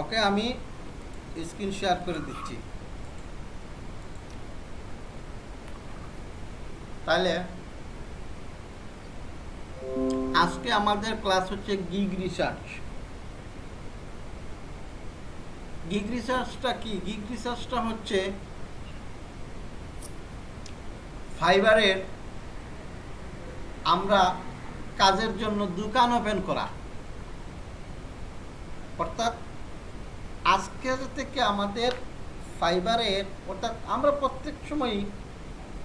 ওকে আমি screen share করে দিচ্ছি। তাহলে, আজকে আমাদের ক্লাস হচ্ছে গিগ রিসার্চ গিগ রিসার্চটা কি? গিগ রিসার্চটা হচ্ছে ফাইবারের আমরা কাজের জন্য দোকান ওপেন করা। অর্থাৎ আজকে থেকে আমাদের ফাইবারের অর্থাৎ আমরা প্রত্যেক সময়ই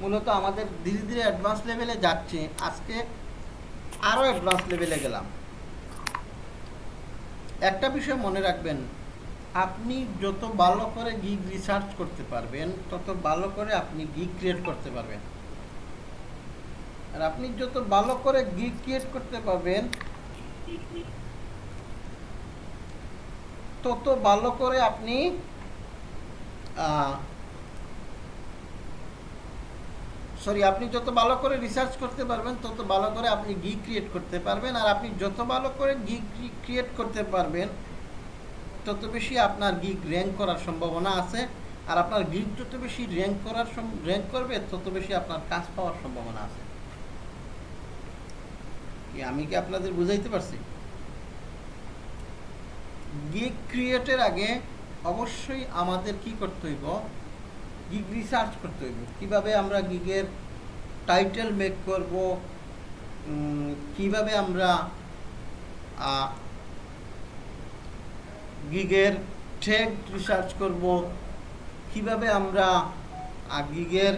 মূলত আমাদের ধীরে ধীরে অ্যাডভান্স লেভেলে যাচ্ছে। আজকে আরও অ্যাডভান্স লেভেলে গেলাম। একটা বিষয় মনে রাখবেন, আপনি যত ভালো করে গিগ রিসার্চ করতে পারবেন, তত ভালো করে আপনি গিগ ক্রিয়েট করতে পারবেন। আর আপনি যত ভালো করে গিগ ক্রিয়েট করতে পারবেন তত ভালো করে আপনি সরি আপনি যত ভালো করে রিসার্চ করতে পারবেন, তত ভালো করে আপনি গি ক্রিয়েট করতে পারবেন। আর আপনি যত ভালো করে গি ক্রিয়েট করতে পারবেন, তত বেশি আপনার গিগ র্যাঙ্ক করার সম্ভাবনা আছে। আর আপনার গিগ যত বেশি র্যাঙ্ক করার র্যাঙ্ক করবে, তত বেশি আপনার কাজ পাওয়ার সম্ভাবনা আছে। আমি কি আপনাদের বুঝাইতে পারছি? গিগ ক্রিয়েটের আগে অবশ্যই আমাদের কি করতে হইব? গিগ রিসার্চ করতে হইব। কীভাবে আমরা গিগের টাইটেল মেক করব? কীভাবে আমরা গিগের ঠেক রিসার্চ করব? কীভাবে আমরা গিগের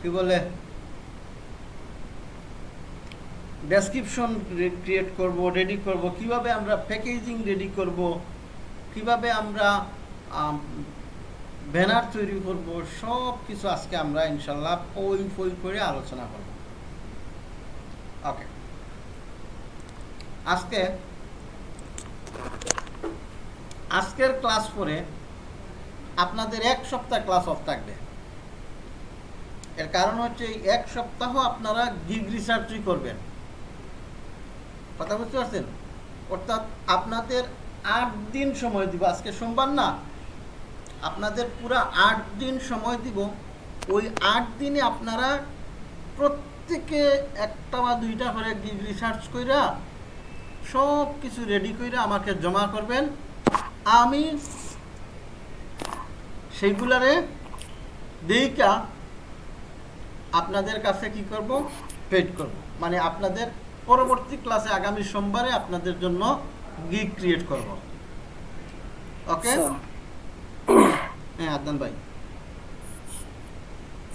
কি বলে? ডেসক্রিপশন ক্রিয়েট করব রেডি করব, কীভাবে আমরা প্যাকেজিং রেডি করব, কীভাবে আমরা ব্যানার তৈরি করব সব কিছু আজকে আমরা ইনশাল্লাহ পই পই করে আলোচনা করব। ওকে আজকে, আজকের ক্লাস পরে আপনাদের এক সপ্তাহ ক্লাস অফ থাকবে। এর কারণ হচ্ছে এক সপ্তাহ আপনারা গিগ রিসার্চই করবেন। কথা বুঝতে পারছেন অর্থাৎ আপনাদের আট দিন সময় দিব। আজকে সোমবার না, আপনাদের পুরো আট দিন সময় দিব। ওই আট দিনে আপনারা প্রত্যেকে একটা বা দুইটা করে রিসার্চ কইরা সব কিছু রেডি কইরা আমাকে জমা করবেন। আমি সেইগুলারে দেইকা আপনাদের কাছে কি করব? পেড করব। মানে আপনাদের পরবর্তী ক্লাসে আগামী সোমবারে আপনাদের জন্য গিগ ক্রিয়েট করব। ওকে হ্যাঁ আদনান ভাই।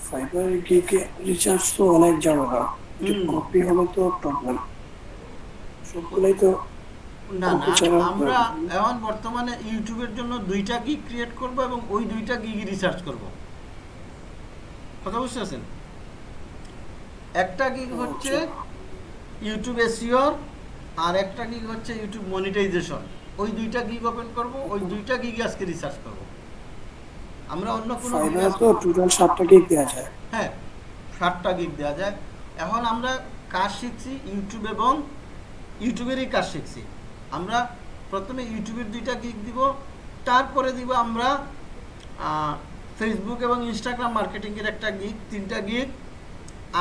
ফাইবার গিগে রিচার্জ তো অনেক ঝামেলা কপি হলে তো প্রবলেম সবগুলাই তো না না আমরা এখন বর্তমানে ইউটিউবের জন্য দুইটা গিগ ক্রিয়েট করব এবং ওই দুইটা গিগ রিসার্চ করব। কথা বুঝতে পারছেন? একটা গিগ হচ্ছে ইউটিউব এসিওর আর একটা গিগ হচ্ছে ইউটিউব মনিটাইজেশন ওই দুইটা গিগ ওপেন করব ওই দুইটা গিগ আজকে রিসার্চ করব। আমরা অন্য কোনো তো টোটাল সাতটা গিগ দেওয়া যায়। হ্যাঁ ষাটটা গিগ দেওয়া যায়। এখন আমরা কাজ শিখছি ইউটিউব এবং ইউটিউবেরই কাজ শিখছি। আমরা প্রথমে ইউটিউবের দুইটা গিগ দিব তারপরে দিব আমরা ফেসবুক এবং ইনস্টাগ্রাম মার্কেটিংয়ের একটা গিগ তিনটা গিগ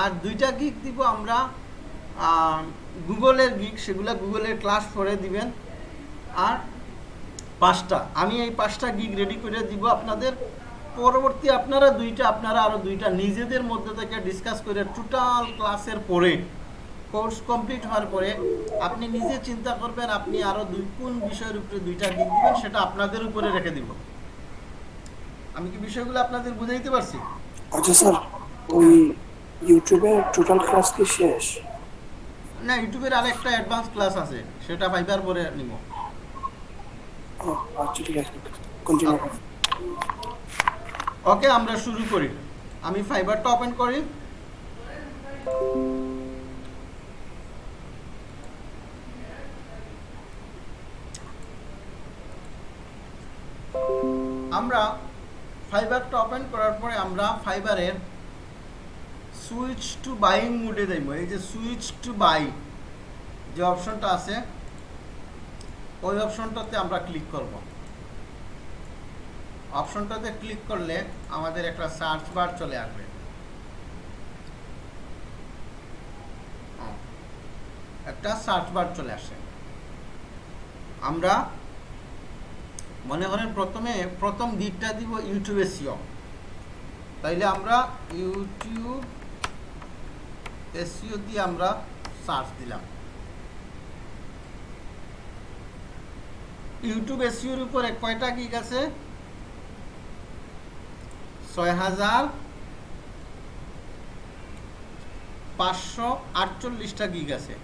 আর দুইটা গিগ দিব আমরা গুগলের গিগ সেগুলো গুগলের ক্লাস করে দিবেন। আর পাঁচটা। আমি এই পাঁচটা গিগ রেডি করে দিব আপনাদের। পরবর্তী আপনারা দুইটা, আপনারা আরও দুইটা নিজেদের মধ্যে থেকে ডিসকাস করে টোটাল ক্লাসের পরে কোর্স কমপ্লিট হওয়ার পরে, আপনি নিজে চিন্তা করবেন আপনি আরও দুই, কোন বিষয়ের উপরে দুইটা গিগ দিবেন সেটা আপনাদের উপরে রেখে দিব। আমি কি বিষয়গুলো আপনাদের বুঝাইতে পারছি? আচ্ছা স্যার, ওই ইউটিউবে টোটাল ক্লাস কি শেষ? না ইউটিউবের আরেকটা অ্যাডভান্স ক্লাস আছে সেটা ফাইবার পরে নিব। আচ্ছা ঠিক আছে। কন্টিনিউ ওকে আমরা শুরু করি। আমি ফাইবারটা ওপেন করি। আমরা ফাইবারটা ওপেন করার পরে আমরা ফাইবারের সুইচ টু বাইং মুডে দেব। এই যে সুইচ টু বাই যে অপশনটা আছে, ওই অপশনটাতে আমরা ক্লিক করব। অপশনটাতে ক্লিক করলে আমাদের একটা সার্চ বার চলে আসবে। একটা সার্চ বার চলে আসে। আমরা মনে করেন প্রথমে, প্রথম দিকটা দিব ইউটিউবে সিও তাইলে আমরা ইউটিউব এসিও দিয়ে আমরা সার্চ দিলাম। ইউটিউব এসিওর উপরে কয়টা গিগ আছে? ছয় হাজার পাঁচশো আটচল্লিশটা গিগ আছে।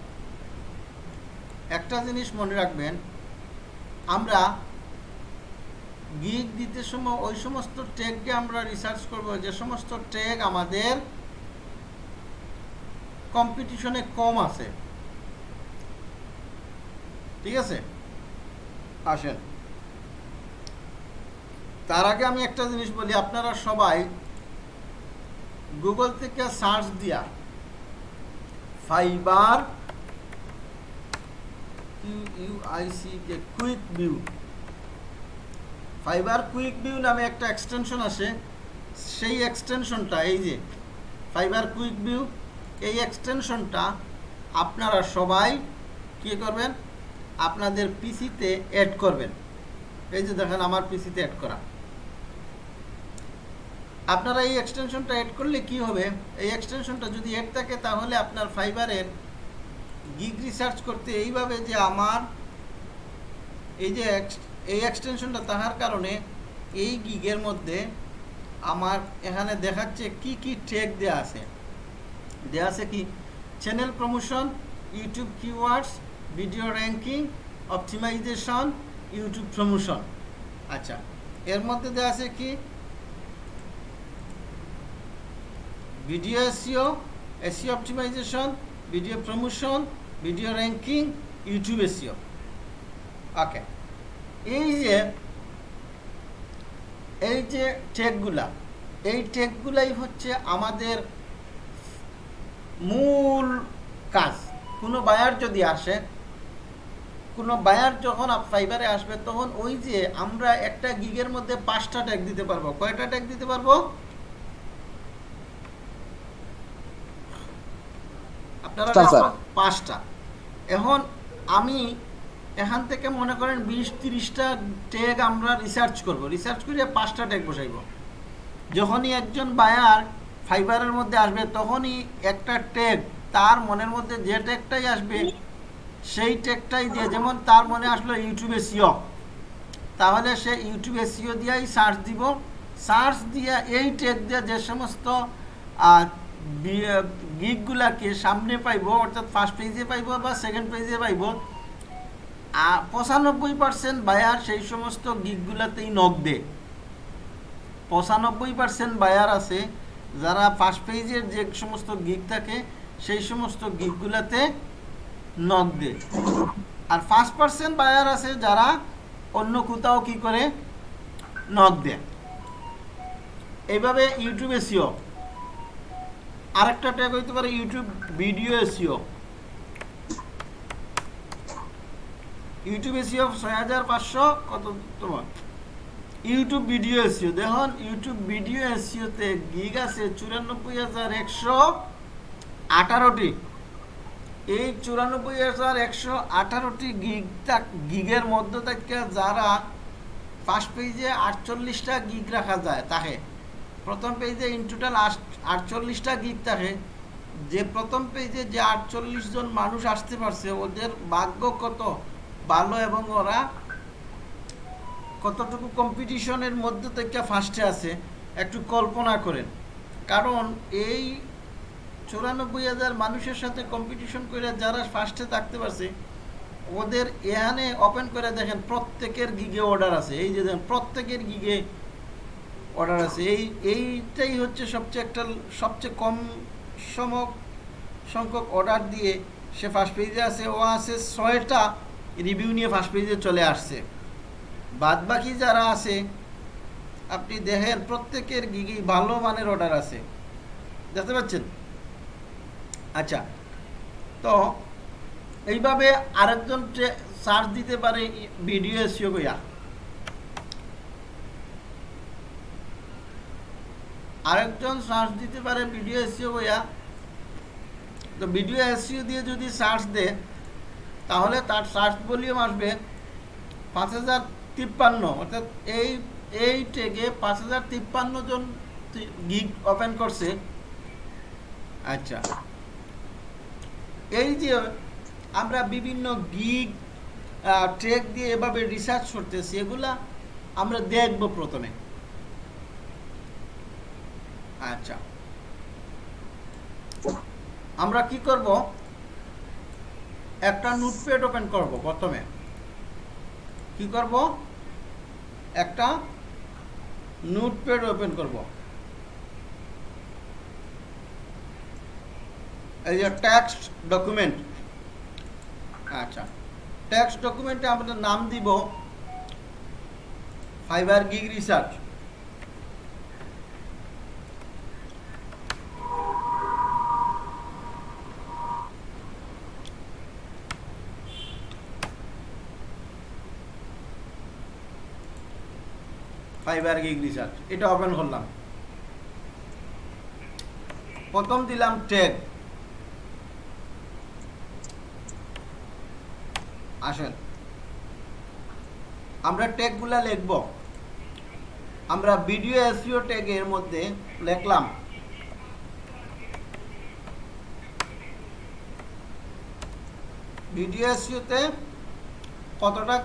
একটা জিনিস মনে রাখবেন, আমরা গিগ দিতে সময় ওই সমস্ত ট্যাগকে আমরা রিসার্চ করব, যে সমস্ত ট্যাগ আমাদের কম্পিটিশনে কম আছে। ঠিক আছে? আসেন। তার আগে আমি একটা জিনিস বলি, আপনারা সবাই গুগল থেকে সার্চ দিয়া Fiverr Q U I C quick view Fiverr quick view নামে একটা এক্সটেনশন আসে। সেই এক্সটেনশনটা এই যে ফাইবার কুইক ভিউ এই এক্সটেনশনটা আপনারা সবাই কী করবেন? আপনাদের পিসিতে অ্যাড করবেন। এই যে দেখেন আমার পিসিতে অ্যাড করা। আপনারা এই এক্সটেনশনটা অ্যাড করলে কি হবে? এই এক্সটেনশনটা যদি অ্যাড থাকে, তাহলে আপনার ফাইবারের গিগ রিসার্চ করতে এইভাবে যে আমার এই যে এই এক্সটেনশনটা তাহার কারণে এই গিগের মধ্যে আমার এখানে দেখাচ্ছে কি কি ট্যাগ দেওয়া আছে। দেওয়া আছে কি? Channel promotion YouTube keywords video ranking optimization YouTube promotion আচ্ছা এর মধ্যে দেওয়া আছে কি? Video SEO SEO optimization video promotion video ranking YouTube SEO okay এই যে এই যে টেকগুলা এই টেকগুলাই হচ্ছে আমাদের মূল কাজ। কোনো বায়ার যদি আসে কোনো বায়ার যখন ফাইবারে আসবে তখন ওই যে আমরা একটা গিগের মধ্যে পাঁচটা ট্যাগ দিতে পারব। কয়টা ট্যাগ দিতে পারব? আপনারা পাঁচটা। এখন আমি এখান থেকে মনে করেন বিশ তিরিশটা ট্যাগ আমরা রিসার্চ করব। রিসার্চ করে পাঁচটা ট্যাগ বসাইব। যখনই একজন বায়ার ফাইবারের মধ্যে আসবে, তখনই একটা ট্যাগ তার মনের মধ্যে যে ট্যাগটাই আসবে, সেই ট্যাগটাই দিয়ে, যেমন তার মনে আসলো ইউটিউবে সিও তাহলে সে ইউটিউবে সিও দিয়েই সার্চ দিব। সার্চ দিয়ে এই ট্যাগ দিয়ে যে সমস্ত গিকগুলাকে সামনে পাইব, অর্থাৎ ফার্স্ট পেজে পাইব বা সেকেন্ড পেজে পাইব পঁচানব্বই পার্সেন্ট বায়ার সেই সমস্ত গিকগুলাতেই নখ দেয়। পঁচানব্বই পার্সেন্ট বায়ার আছে যারা ফার্স্ট পেজের যে সমস্ত গিগ থাকে, সেই সমস্ত গিগগুলাতে নখ দেয়। আর ফার্স্ট পার্সেন্ট বায়ার আছে যারা অন্য কোথাও কি করে? নখ দেয়। এইভাবে ইউটিউব এসিও আরেকটা ট্যাগ হইতে পারে YouTube video SEO YouTube SEO ছয় হাজার পাঁচশো কত তোমার? ইউটিউব ভিডিও এসিও দেখুন ইউটিউব ভিডিও এসিওতে গিগ আছে চুরানব্বই হাজার একশো আঠারোটি। এই চুরানব্বই হাজার একশো আঠারোটি গিগ গিগের মধ্যে থেকে যারা ফার্স্ট পেজে আটচল্লিশটা গিগ রাখা যায় তাকে প্রথম পেজে ইন টোটাল আটচল্লিশটা গিগ থাকে। যে প্রথম পেজে যে আটচল্লিশ জন মানুষ আসতে পারছে, ওদের ভাগ্য কত? ভালো এবং ওরা কতটুকু কম্পিটিশনের মধ্যে থেকে ফার্স্টে আছে, একটু কল্পনা করেন। কারণ এই চুরানব্বই হাজার মানুষের সাথে কম্পিটিশন করে যারা ফার্স্টে থাকতে পারছে, ওদের এখানে ওপেন করে দেখেন প্রত্যেকের গিগে অর্ডার আছে। এই যে দেখেন, প্রত্যেকের গিগে অর্ডার আছে। এই, এইটাই হচ্ছে সবচেয়ে একটা, সবচেয়ে কম সম সংখ্যক অর্ডার দিয়ে সে ফার্স্ট পেজে আছে। ও আছে ছয়টা রিভিউ নিয়ে ফার্স্ট পেজে চলে আসছে। বাদ বাকি যারা আছে, আপনি দেখেন প্রত্যেকের গিগি ভালো মানের অর্ডার আছে? দেখতে পাচ্ছেন? আচ্ছা তো এইভাবে আরেকজন সার্চ দিতে পারে ভিডিও এসিও কইয়া আরেকজন সার্চ দিতে পারে ভিডিও এসিও কইয়া তো ভিডিও এসিও দিয়ে যদি সার্চ দেয়, তাহলে তার সার্চ ভলিউম আসবে পাঁচ হাজার তিপ্পান্ন, অর্থাৎ এই এই টেগে পাঁচ হাজার তিপ্পান্ন জন গিগ ওপেন করছে। আচ্ছা। এই যে আমরা বিভিন্ন গিগ ট্রেক দিয়ে এভাবে রিসার্চ করতেছি, এগুলা আমরা দেখব প্রথমে। আচ্ছা। আমরা কি করব? একটা নোটপ্যাড ওপেন করব প্রথমে। কি করব? একটা নোটপ্যাড ওপেন করব। এই যে টেক্সট ডকুমেন্ট। আচ্ছা টেক্সট ডকুমেন্টে আমরা নাম দিব, Fiverr gig research. Fiverr gig research এটা ওপেন করলাম। প্রথম দিলাম ট্যাগ আসেন। আমরা ট্যাগগুলা লিখব। আমরা ভিডিও এসইও ট্যাগের মধ্যে লিখলাম। ভিডিও এসইওতে কতটা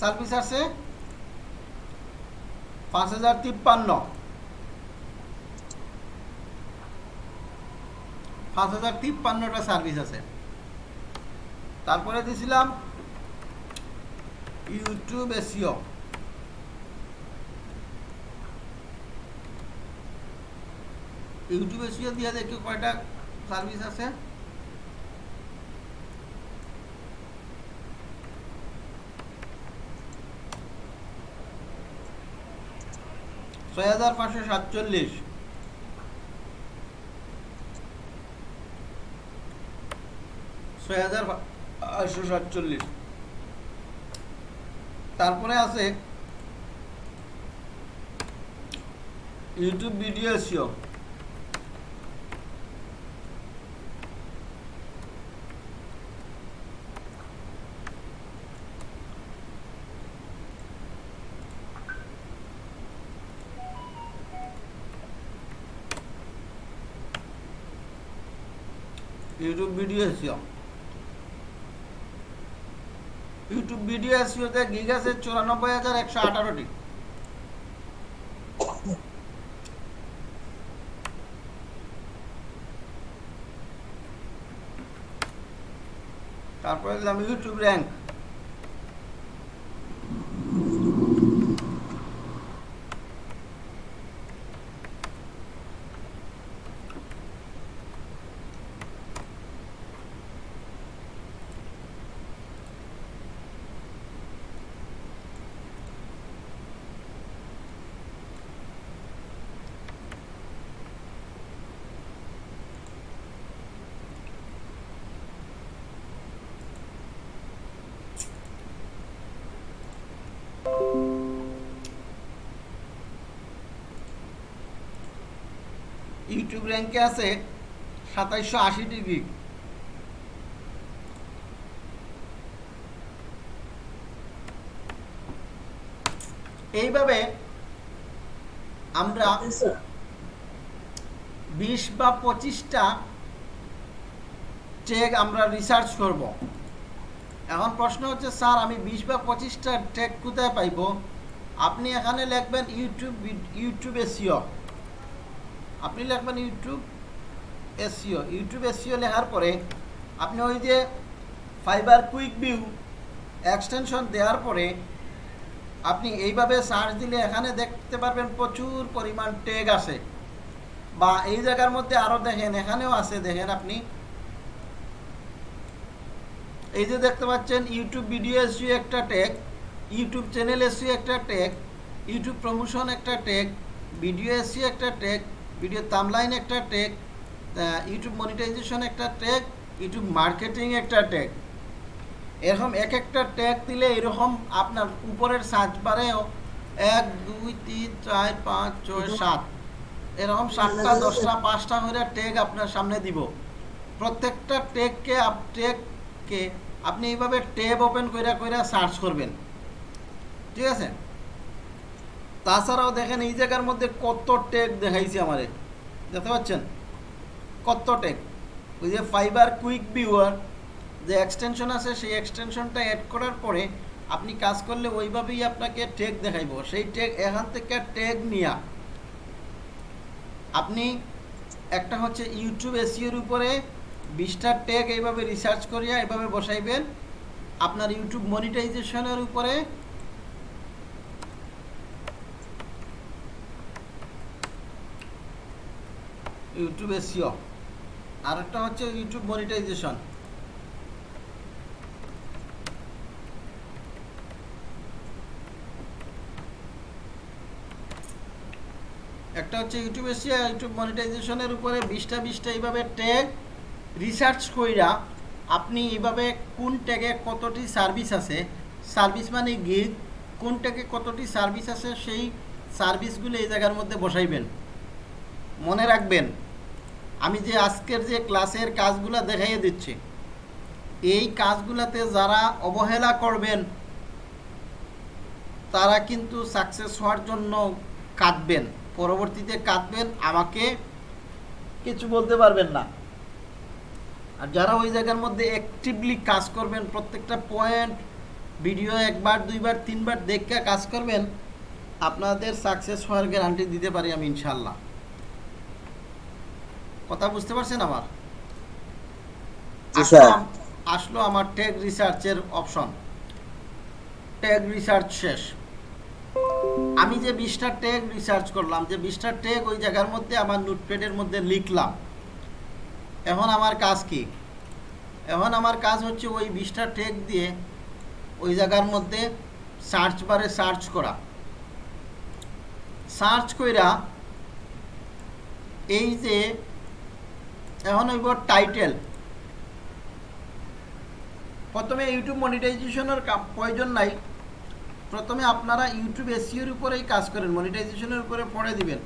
সার্ভিস আছে পাঁচ হাজার তিপ্পান্ন। পাঁচ হাজার তিপ্পান্নটা সার্ভিস আছে। তারপরে দিছিলাম ইউটিউব এসিও ইউটিউব এসিও দিয়ে দেখি কয়টা সার্ভিস আছে। ছয় হাজার পাঁচশো সাতচল্লিশ। ছয় হাজার পাঁচশো সাতচল্লিশ। তারপরে আছে YouTube video SEO YouTube video SEO YouTube video এসিওতে gig আছে চুরানব্বই হাজার একশো আঠারোটি। তারপরে দিলাম ইউটিউব র্যাঙ্ক ইউটিউব র্যাঙ্কে আছে সাতাইশশো আশি ডিগ্রি এইভাবে আমরা বিশ বা পঁচিশটা টেক আমরা রিসার্চ করব। এখন প্রশ্ন হচ্ছে স্যার আমি বিশ বা পঁচিশটা টেক কোথায় পাইব? আপনি এখানে লিখবেন ইউটিউব ইউটিউব এসিও। আপনি লিখবেন ইউটিউব এসিও ইউটিউব এসিও লেখার পরে আপনি ওই যে ফাইবার কুইক ভিউ এক্সটেনশন দেওয়ার পরে আপনি এইভাবে সার্চ দিলে এখানে দেখতে পারবেন প্রচুর পরিমাণ টেগ আছে। বা এই জায়গার মধ্যে আরও দেখেন, এখানেও আছে, দেখেন আপনি। এই যে দেখতে পাচ্ছেন, ইউটিউব ভিডিও এসিও একটা ট্যাগ ইউটিউব চ্যানেল এসিও একটা ট্যাগ ইউটিউব প্রমোশন একটা ট্যাগ ভিডিও এসিও একটা ট্যাগ ভিডিও তামলাইন একটা ট্যাগ ইউটিউব মনিটাইজেশন একটা ট্যাগ ইউটিউব মার্কেটিং একটা ট্যাগ এরকম এক একটা ট্যাগ দিলে এরকম আপনার উপরের সার্চ বারেও এক দুই তিন চার পাঁচ ছয় সাত। এরকম সাতটা দশটা পাঁচটা করে ট্যাগ আপনার সামনে দিব। প্রত্যেকটা ট্যাগকে আপ ট্যাগকে আপনি এইভাবে ট্যাব ওপেন কইরা কইরা সার্চ করবেন। ঠিক আছে? তাছাড়াও দেখেন এই জায়গার মধ্যে কত ট্যাগ দেখাইছি আমারে। দেখতে পাচ্ছেন? কত ট্যাগ ওই যে ফাইবার কুইক ভিউয়ার যে এক্সটেনশন আছে, সেই এক্সটেনশনটা অ্যাড করার পরে আপনি কাজ করলে ওইভাবেই আপনাকে ট্যাগ দেখাইব। সেই ট্যাগ এখান থেকে ট্যাগ নিয়া। আপনি একটা হচ্ছে ইউটিউব এসিওর উপরে বিশটা ট্যাগ এইভাবে রিসার্চ করিয়া এভাবে বসাইবেন। আপনার ইউটিউব মনিটাইজেশনের উপরে ইউটিউব এসিও আর একটা হচ্ছে ইউটিউব মনিটাইজেশন একটা হচ্ছে ইউটিউব এসিয়া ইউটিউব মনিটাইজেশনের উপরে বিশটা বিশটা এইভাবে ট্যাগ রিসার্চ কইরা আপনি এইভাবে কোন ট্যাগে কতটি সার্ভিস আছে সার্ভিস মানে গিগ কোন ট্যাগে কতটি সার্ভিস আছে, সেই সার্ভিসগুলো এই জায়গার মধ্যে বসাইবেন। মনে রাখবেন। আমি যে আজকের যে ক্লাসের কাজগুলো দেখাইয়ে দিচ্ছি, এই কাজগুলোতে যারা অবহেলা করবেন, তারা কিন্তু সাকসেস হওয়ার জন্য কাঁদবেন। পরবর্তীতে কাঁদবেন, আমাকে কিছু বলতে পারবেন না। আর যারা ওই জায়গার মধ্যে অ্যাক্টিভলি কাজ করবেন, প্রত্যেকটা পয়েন্ট ভিডিও একবার, দুইবার, তিনবার দেখে কাজ করবেন, আপনাদের সাকসেস হওয়ার গ্যারান্টি দিতে পারি আমি ইনশাল্লাহ কথা বুঝতে পারছেন আমার আসলো আসলো আমার ট্যাগ রিসার্চের অপশন ট্যাগ রিসার্চ শেষ। আমি যে বিশটা ট্যাগ রিসার্চ করলাম যে বিশটা ট্যাগ ওই জায়গার মধ্যে আমার নোটপ্যাডের মধ্যে লিখলাম। এখন আমার কাজ কি? এখন আমার কাজ হচ্ছে ওই বিশটা ট্যাগ দিয়ে ওই জায়গার মধ্যে সার্চ বারে সার্চ করা। সার্চ কইরা এই যে এখন হইব টাইটেল প্রথমে ইউটিউব মনিটাইজেশনের প্রয়োজন নাই। প্রথমে আপনারা ইউটিউব এসিওর উপরেই কাজ করেন মনিটাইজেশনের উপরে পড়ে দিবেন।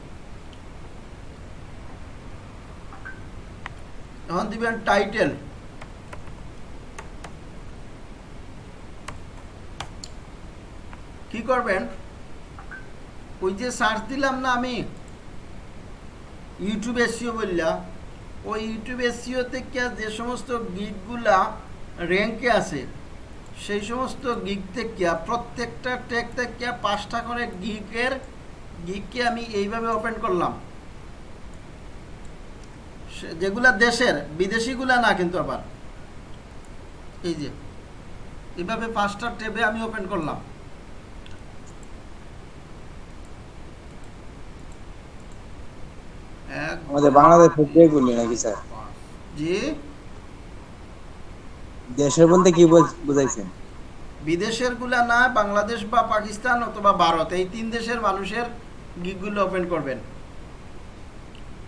এখন দিবেন টাইটেল কি করবেন? ওই যে সার্চ দিলাম না আমি? ইউটিউব এসিও বললাম ওই ইউটিউব এসিও থেকে যে সমস্ত গিকগুলা র্যাঙ্কে আছে, সেই সমস্ত গিক থেকে প্রত্যেকটা ট্যাগ থেকে পাঁচটা করে গিকের গিককে আমি এইভাবে ওপেন করলাম। যেগুলা দেশের, বিদেশিগুলা না কিন্তু আবার। এই যে, এইভাবে পাঁচটা ট্যাবে আমি ওপেন করলাম এক আমাদের নাকি স্যার? জি? দেশের বলতে কি বুঝাইছেন? বিদেশেরগুলা না বাংলাদেশ বা পাকিস্তান অথবা ভারত এই তিন দেশের মানুষের গিকগুলো ওপেন করবেন।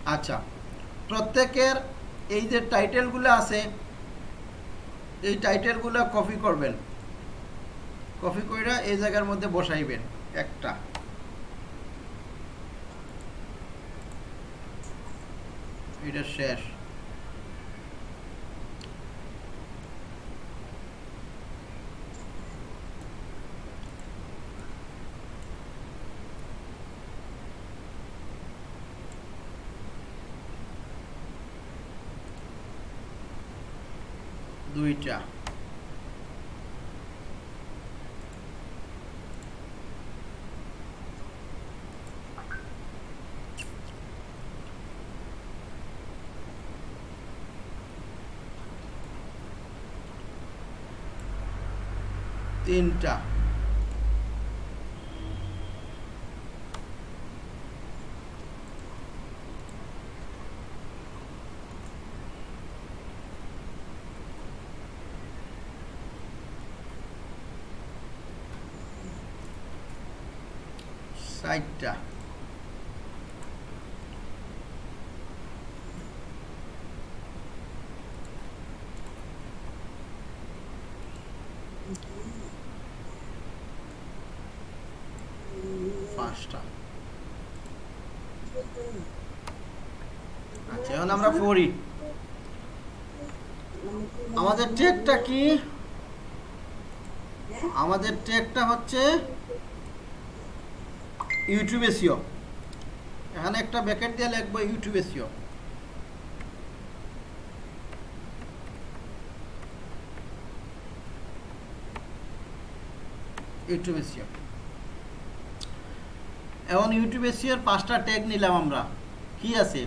আচ্ছা প্রত্যেকের এই যে টাইটেলগুলো আছে এই টাইটেলগুলো কপি করবেন। কপি কইরা এই জায়গার মধ্যে বসাইবেন একটা। এটা শেষ দুইটা। তিনটা। ষাটটা পাঁচটা আচ্ছা এখন আমরা পড়ি। আমাদের টেকটা কি? আমাদের টেকটা হচ্ছে ইউটিউব এসিও এখানে একটা ব্যাকেট দিয়ে লিখব ইউটিউব এসিও ইউটিউব এসিও এখন ইউটিউব এসিওর পাঁচটা ট্যাগ নিলাম আমরা। কি আছে?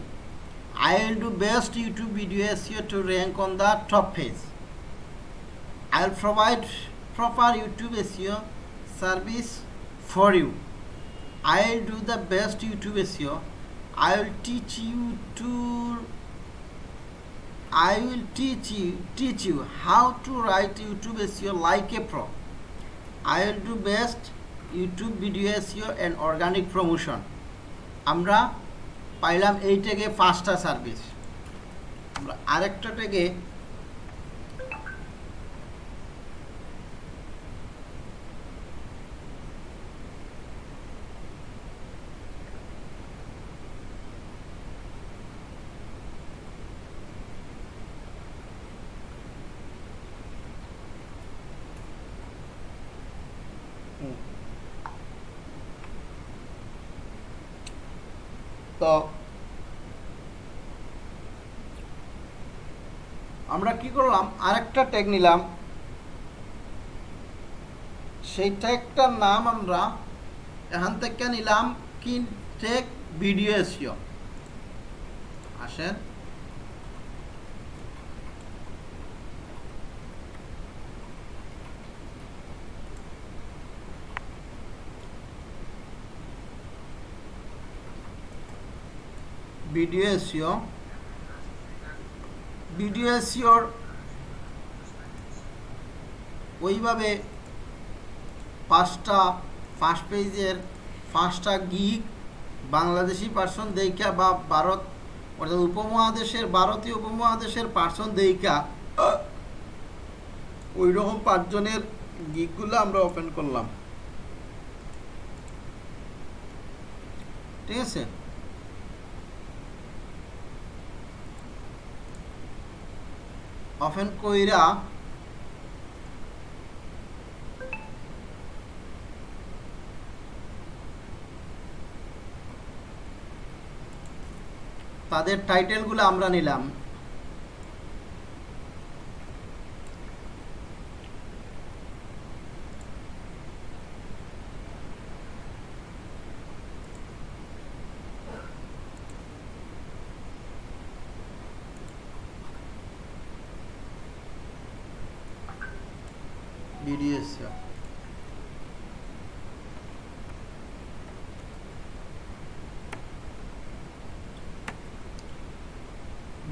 I will do best YouTube video SEO to rank on the top page I will provide proper YouTube SEO service for you I will do the best YouTube SEO. I will teach you to I will teach you teach you how to write YouTube SEO like a pro. I will do best YouTube video SEO and organic promotion. আমরা পাইলাম এই ট্যাগে পাঁচটা service আমরা আরেকটা ট্যাগে তো আমরা কি করলাম, আরেকটা ট্যাগ নিলাম। সেই ট্যাগটার নাম আমরা এখান থেকে নিলাম কি ট্যাগ ভিডিও এসিও। আসেন। Video SEO. ভিডিও এসিওর ওইভাবে পাঁচটা ফার্স্ট পেজের পাঁচটা গিগ বাংলাদেশি পার্সন দেইকা বা ভারত, অর্থাৎ উপমহাদেশের, ভারতীয় উপমহাদেশের পার্সন দেইকা ওই রকম পাঁচজনের গিকগুলো আমরা ওপেন করলাম। ঠিক আছে? ওপেন কইরা তাদের টাইটেলগুলো আমরা নিলাম।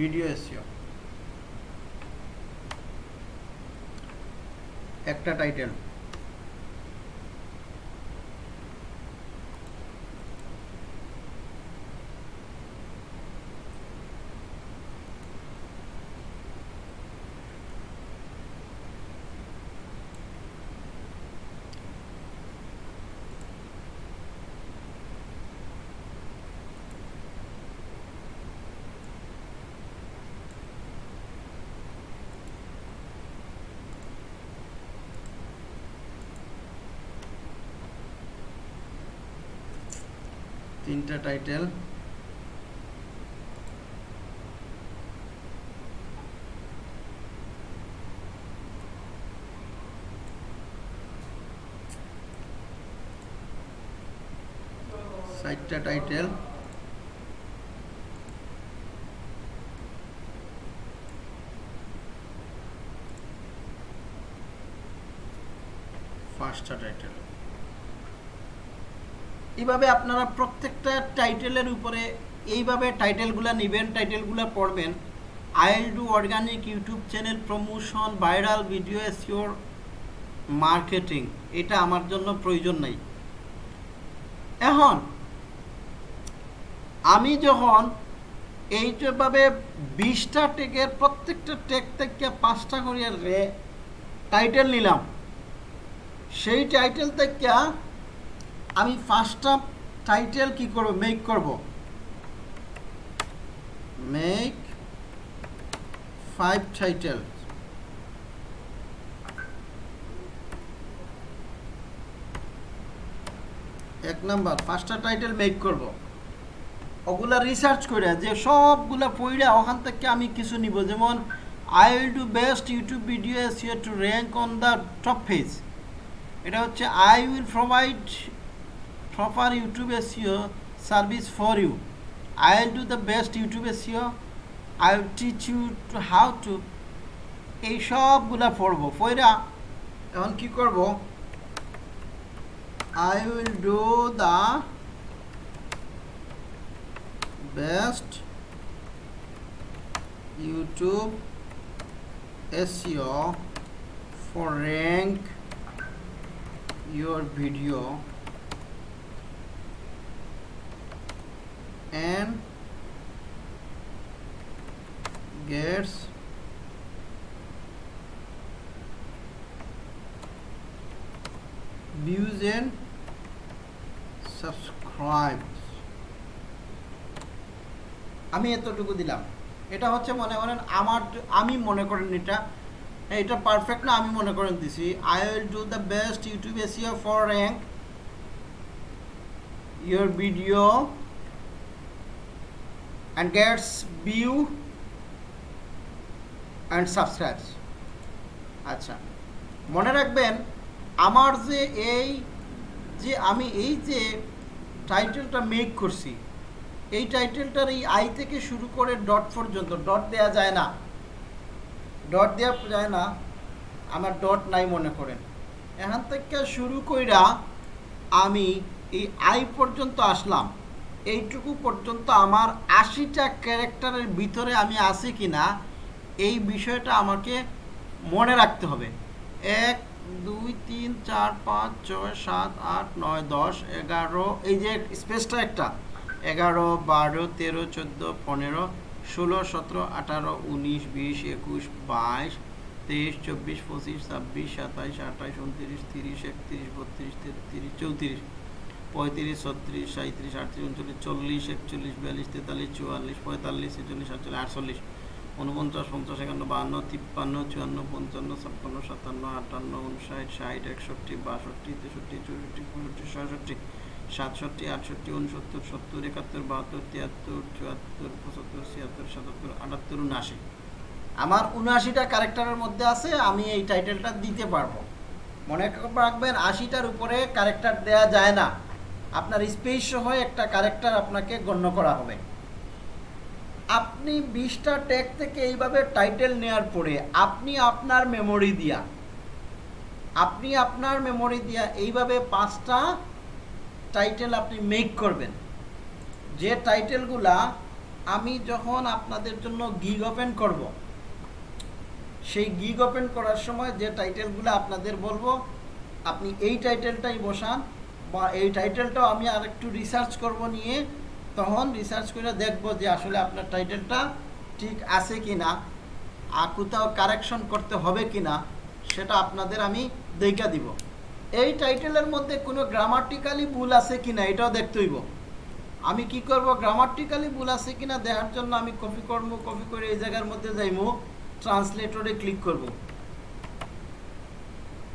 ভিডিও এসিও একটা টাইটেল। তিনটা টাইটেল চারটা টাইটেল পাঁচটা টাইটেল এইভাবে আপনারা প্রত্যেকটা টাইটেলের উপরে এইভাবে টাইটেলগুলো নেবেন, টাইটেলগুলো পড়বেন। I'll do organic YouTube channel promotion viral video Azure marketing এটা আমার জন্য প্রয়োজন নাই। এখন, আমি যখন এইভাবে বিশটা টেকের প্রত্যেকটা টেক থেকে পাঁচটা করে রে টাইটেল নিলাম, সেই টাইটেল থেকে আমি ফার্স্টটা টাইটেল কি করব? মেক করব। মেক ফাইভ টাইটেল এক নাম্বার পাঁচটা টাইটেল মেক করব। ওগুলা রিসার্চ করে যে সবগুলা পড়ে ওখান থেকে আমি কিছু নিব। যেমন I will do best YouTube video SEO to rank on the top page এটা হচ্ছে I will provide proper YouTube SEO service for you I will do the best YouTube SEO I will teach you to how to এই সবগুলা পড়ব। পড়া এখন কি করব? I will do the best YouTube SEO for rank your video. And gets views and subscribes. আমি এতটুকু দিলাম। এটা হচ্ছে মনে করেন আমার আমি মনে করেন এটা এটা পারফেক্ট না, আমি মনে করেন দিছি। I will do the best YouTube SEO for rank your video and gets view and subscribes আচ্ছা মনে রাখবেন আমার যে এই, যে আমি এই যে টাইটেলটা মেক করছি, এই টাইটেলটার এই আই থেকে শুরু করে ডট পর্যন্ত ডট দেয়া যায় না। ডট দেওয়া যায় না, আমার ডট নাই মনে করেন। এখান থেকে শুরু কইরা আমি এই আই পর্যন্ত আসলাম। এইটুকু পর্যন্ত আমার আশিটা ক্যারেক্টারের ভিতরে আমি আছি কি না এই বিষয়টা আমাকে মনে রাখতে হবে। এক, দুই, তিন, চার, পাঁচ, ছয়, সাত, আট, নয়, দশ, এগারো, এই যে স্পেসটা একটা, এগারো, বারো, তেরো, চোদ্দ, পনেরো, ষোলো, সতেরো, আঠারো, উনিশ, বিশ, একুশ, বাইশ, তেইশ, চব্বিশ, পঁচিশ, ছাব্বিশ, সাতাইশ, আঠাইশ, উনত্রিশ, তিরিশ, একত্রিশ, বত্রিশ, তেত্রিশ, চৌত্রিশ। পঁয়ত্রিশ, ছত্রিশ সাঁত্রিশ আটত্রিশ, উনচল্লিশ, চল্লিশ, একচল্লিশ, বিয়াল্লিশ, তেতাল্লিশ, চুয়াল্লিশ, পঁয়তাল্লিশ, ছেচল্লিশ, সাতচল্লিশ, আটচল্লিশ উনপঞ্চাশ পঞ্চাশ, একান্ন বাহান্ন তিপ্পান্ন, চুয়ান্ন, পঞ্চান্ন, ছাপ্পান্ন, সাতান্ন, আটান্ন উনষাট ষাট, একষট্টি, বাষট্টি, তেষট্টি, চৌষট্টি, পঁয়ষট্টি, ছয়ষট্টি, সাতষট্টি, আটষট্টি উনসত্তর সত্তর, একাত্তর, বাহাত্তর, তিয়াত্তর, চুয়াত্তর, পঁচাত্তর, ছিয়াত্তর, সাতাত্তর, আটাত্তর, উনআশি। আমার উনআশিটা ক্যারেক্টারের মধ্যে আছে, আমি এই টাইটেলটা দিতে পারব। মনে রাখবেন, আশিটার উপরে ক্যারেক্টার দেয়া যায় না। আপনার স্পেস সহ একটা ক্যারেক্টার আপনাকে গণ্য করা হবে। আপনি বিশটা ট্যাগ থেকে এইভাবে টাইটেল নেওয়ার পরে আপনি আপনার মেমোরি দিয়া, আপনি আপনার মেমোরি দিয়া এইভাবে পাঁচটা টাইটেল আপনি মেক করবেন। যে টাইটেলগুলা আমি যখন আপনাদের জন্য গিগ ওপেন করব, সেই গিগ ওপেন করার সময় যে টাইটেলগুলো আপনাদের বলব, আপনি এই টাইটেলটাই বসান বা এই টাইটেলটাও আমি আর একটু রিসার্চ করব নিয়ে, তখন রিসার্চ করে দেখব যে আসলে আপনার টাইটেলটা ঠিক আছে কি না আর কোথাও কারেকশন করতে হবে কি না সেটা আপনাদের আমি দেখা দিব। এই টাইটেলের মধ্যে কোনো গ্রামাটিক্যালি ভুল আছে কি না এটাও দেখতে হইব। আমি কি করব গ্রামাটিক্যালি ভুল আছে কি না দেখার জন্য আমি কপি করব কপি করে এই জায়গার মধ্যে যাইমু ট্রান্সলেটরে ক্লিক করব।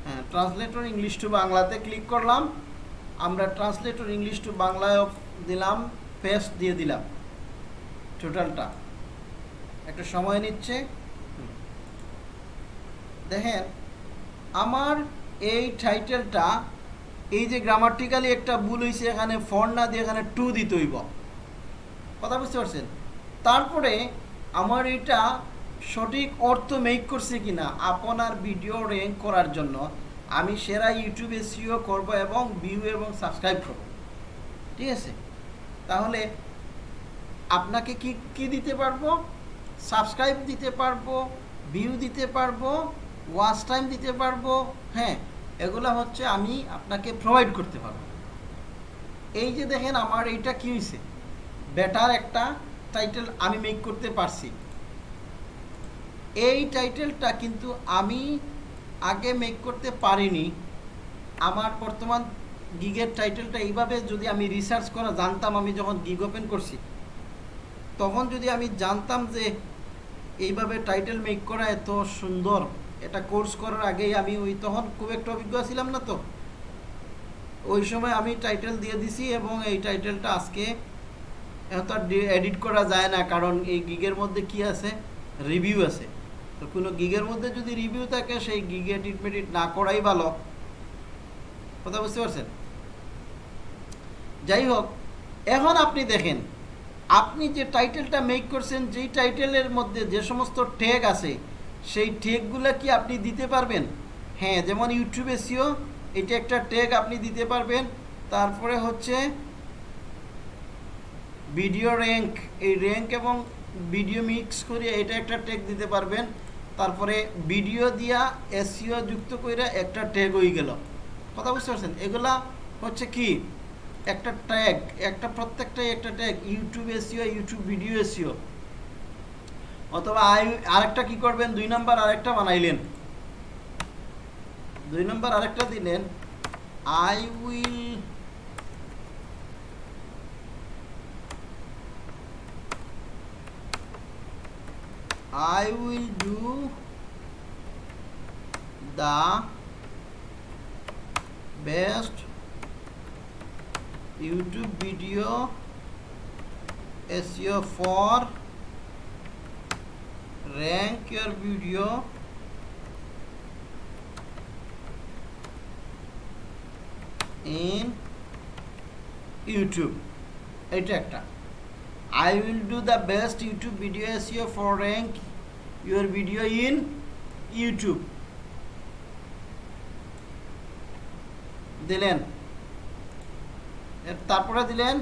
হ্যাঁ ট্রান্সলেটর ইংলিশ টু বাংলাতে ক্লিক করলাম। আমরা ট্রান্সলেটর ইংলিশ টু বাংলায় দিলাম পেস্ট দিয়ে দিলাম টোটালটা একটু সময় নিচ্ছে। দেখেন, আমার এই টাইটেলটা এই যে গ্রামাটিক্যালি একটা ভুল হয়েছে এখানে ফর না দিয়ে এখানে টু দিতে হইব। কথা বুঝতে পারছেন? তারপরে আমার এটা সঠিক অর্থ মেক করছে কিনা, আপনার ভিডিও র্যাঙ্ক করার জন্য আমি সেরা ইউটিউবে সিও করব এবং ভিউ এবং সাবস্ক্রাইব করব। ঠিক আছে? তাহলে আপনাকে কি কি দিতে পারব? সাবস্ক্রাইব দিতে পারব ভিউ দিতে পারব ওয়াচ টাইম দিতে পারব হ্যাঁ এগুলো হচ্ছে আমি আপনাকে প্রোভাইড করতে পারব। এই যে দেখেন আমার এইটা কি হয়েছে বেটার একটা টাইটেল আমি মেক করতে পারছি। এই টাইটেলটা কিন্তু আমি আগে মেক করতে পারিনি, আমার বর্তমান গিগের টাইটেলটা এইভাবে যদি আমি রিসার্চ করা জানতাম, আমি যখন গিগ ওপেন করছি, তখন যদি আমি জানতাম যে এইভাবে টাইটেল মেক করা এত সুন্দর, এটা কোর্স করার আগেই আমি ওই তখন খুব একটা অভিজ্ঞ ছিলাম না তো। ওই সময় আমি টাইটেল দিয়ে দিছি এবং এই টাইটেলটা আজকে এত এডিট করা যায় না, কারণ এই গিগের মধ্যে কি আছে? রিভিউ আছে। তো কোনো গিগের মধ্যে যদি রিভিউ থাকে, সেই গিগে এডিট মেডিট না করাই ভালো। কথা বুঝতে পারছেন? যাই হোক, এখন আপনি দেখেন, আপনি যে টাইটেলটা মেক করছেন, যেই টাইটেলের মধ্যে যে সমস্ত ট্যাগ আছে, সেই ট্যাগগুলো কি আপনি দিতে পারবেন? হ্যাঁ যেমন ইউটিউব এসিও এটা একটা ট্যাগ আপনি দিতে পারবেন। তারপরে হচ্ছে ভিডিও র্যাঙ্ক এই র্যাঙ্ক এবং ভিডিও মিক্স করে এটা একটা ট্যাগ দিতে পারবেন। তারপরে ভিডিও দিয়া এসিও যুক্ত করে একটা ট্যাগ হয়ে গেল। কথা বুঝতে পারছেন? এগুলা হচ্ছে কি? একটা ট্যাগ একটা প্রত্যেকটাই একটা tag YouTube SEO YouTube video SEO অথবা আই, আরেকটা কি করবেন? দুই নাম্বার আরেকটা বানাইলেন। দুই নাম্বার আরেকটা দিলেন I will I will do the best YouTube video SEO for rank your video in YouTube এটা একটা I will do the best YouTube video SEO for rank your video in YouTube. দিলেন তারপরে দিলেন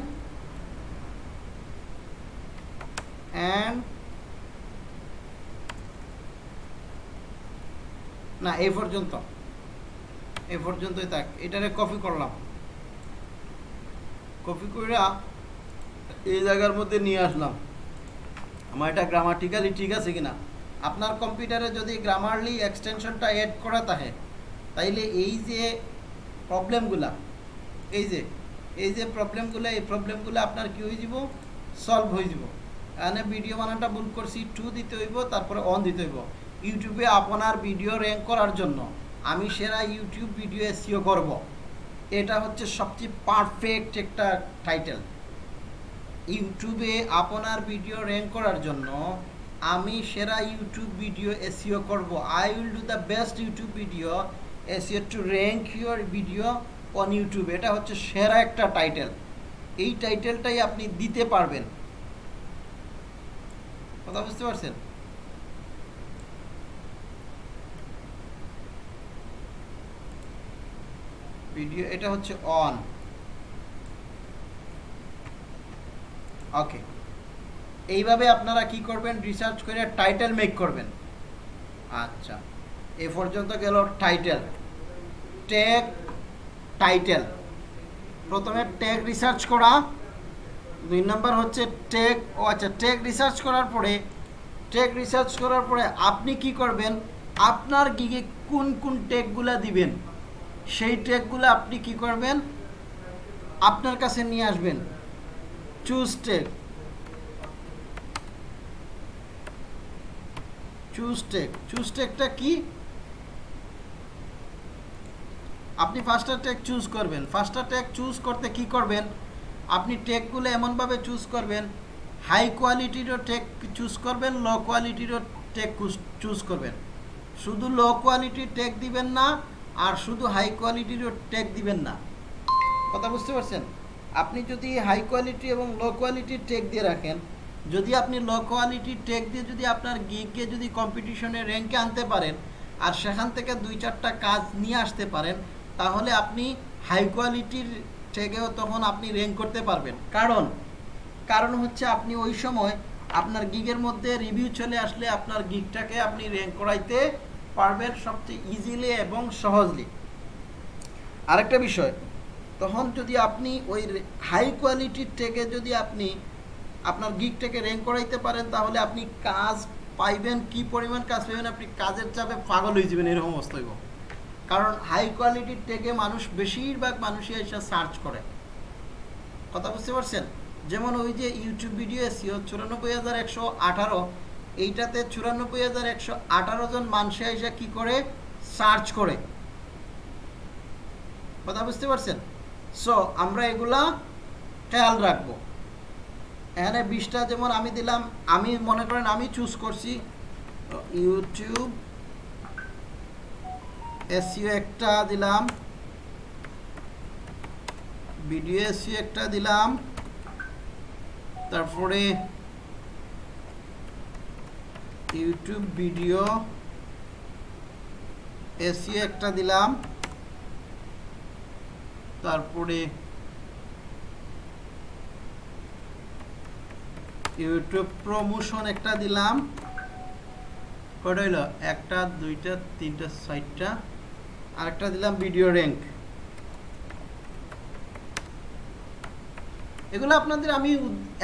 and না এই পর্যন্ত এই পর্যন্তই থাক এটারে কপি করলাম কপি কইরা এই জায়গার মধ্যে নিয়ে আসলাম। আমার এটা গ্রামাটিক্যালি ঠিক আছে কিনা? আপনার কম্পিউটারে যদি গ্রামারলি এক্সটেনশনটা অ্যাড করা থাকে, তাইলে এই যে প্রবলেমগুলা এই যে এই যে প্রবলেমগুলো এই প্রবলেমগুলো আপনার কি হয়ে যাব? সলভ হয়ে যাব। এখানে ভিডিও বানানটা ভুল করছি টু দিতে হইব, তারপরে অন দিতে হইব। ইউটিউবে আপনার ভিডিও র্যাঙ্ক করার জন্য আমি সেরা ইউটিউব ভিডিও এসিও করব। এটা হচ্ছে সবচেয়ে পারফেক্ট একটা টাইটেল ইউটিউবে আপনার ভিডিও র্যাঙ্ক করার জন্য আমি সেরা ইউটিউব ভিডিও এসিও করব। I will do the best YouTube video SEO to rank your video on YouTube এটা হচ্ছে সেরা একটা টাইটেল এই টাইটেলটাই আপনি দিতে পারবেন। কথা বুঝতে পারছেন? ভিডিও এটা হচ্ছে অন ওকে এইভাবে আপনারা কি করবেন? রিসার্চ করে টাইটেল মেক করবেন। আচ্ছা। এ পর্যন্ত গেল টাইটেল ট্যাগ টাইটেল প্রথমে ট্যাগ রিসার্চ করা। দুই নম্বর হচ্ছে ট্যাগ ও আচ্ছা ট্যাগ রিসার্চ করার পরে ট্যাগ রিসার্চ করার পরে আপনি কি করবেন? আপনার গিগে কোন কোন ট্যাগগুলা দিবেন? সেই ট্যাগগুলো আপনি কি করবেন? আপনার কাছে নিয়ে আসবেন। Choose tech choose tech choose টেকটা কি? আপনি ফার্স্টার টেক চুজ করবেন। ফার্স্টার টেক চুজ করতে কি করবেন? আপনি টেকগুলো এমনভাবে চুজ করবেন হাই কোয়ালিটিরও টেক চুজ করবেন লো কোয়ালিটিরও টেক চুজ করবেন। শুধু লো কোয়ালিটির টেক দিবেন না, আর শুধু হাই কোয়ালিটিরও টেক দিবেন না। কথা বুঝতে পারছেন? আপনি যদি হাই কোয়ালিটি এবং লো কোয়ালিটির টেক দিয়ে রাখেন, যদি আপনি লো কোয়ালিটির টেক দিয়ে যদি আপনার গিগকে যদি কম্পিটিশনে র্যাঙ্কে আনতে পারেন, আর সেখান থেকে দুই চারটা কাজ নিয়ে আসতে পারেন, তাহলে আপনি হাই কোয়ালিটির টেকেও তখন আপনি র্যাঙ্ক করতে পারবেন। কারণ কারণ হচ্ছে আপনি ওই সময় আপনার গিগের মধ্যে রিভিউ চলে আসলে আপনার গিগটাকে আপনি র্যাঙ্ক করাইতে পারবেন সবচেয়ে ইজিলি এবং সহজলি। আরেকটা বিষয় তখন যদি আপনি ওই হাই কোয়ালিটির থেকে যদি আপনি আপনার গিকটাকে র্যাঙ্ক করাইতে পারেন, তাহলে আপনি কাজ পাইবেন, কি পরিমাণ কাজ পাইবেন, আপনি কাজের চাপে পাগল হয়ে যাবেন, এরকম অবস্থা হইব। কারণ হাই কোয়ালিটির টেকে মানুষ বেশিরভাগ মানুষই এসে সার্চ করে। কথা বুঝতে পারছেন? যেমন ওই যে ইউটিউব ভিডিও এসিও চুরানব্বই হাজার একশো আঠারো, এইটাতে চুরানব্বই হাজার একশো আঠারো জন মানুষ এসে কী করে? সার্চ করে। কথা বুঝতে পারছেন? সো আমরা এগুলা খেয়াল রাখব। এখানে বিশটা যেমন আমি দিলাম, আমি মনে করেন আমি চুজ করছি ইউটিউব এসিও একটা দিলাম ভিডিও এসিও একটা দিলাম, তারপরে ইউটিউব ভিডিও এসিও একটা দিলাম। তারপরে ইউটিউব প্রমোশন একটা দিলাম। কটা হইল? একটা, দুইটা, তিনটা, চারটা। আরেকটা দিলাম ভিডিও র্যাঙ্ক এগুলো আপনাদের আমি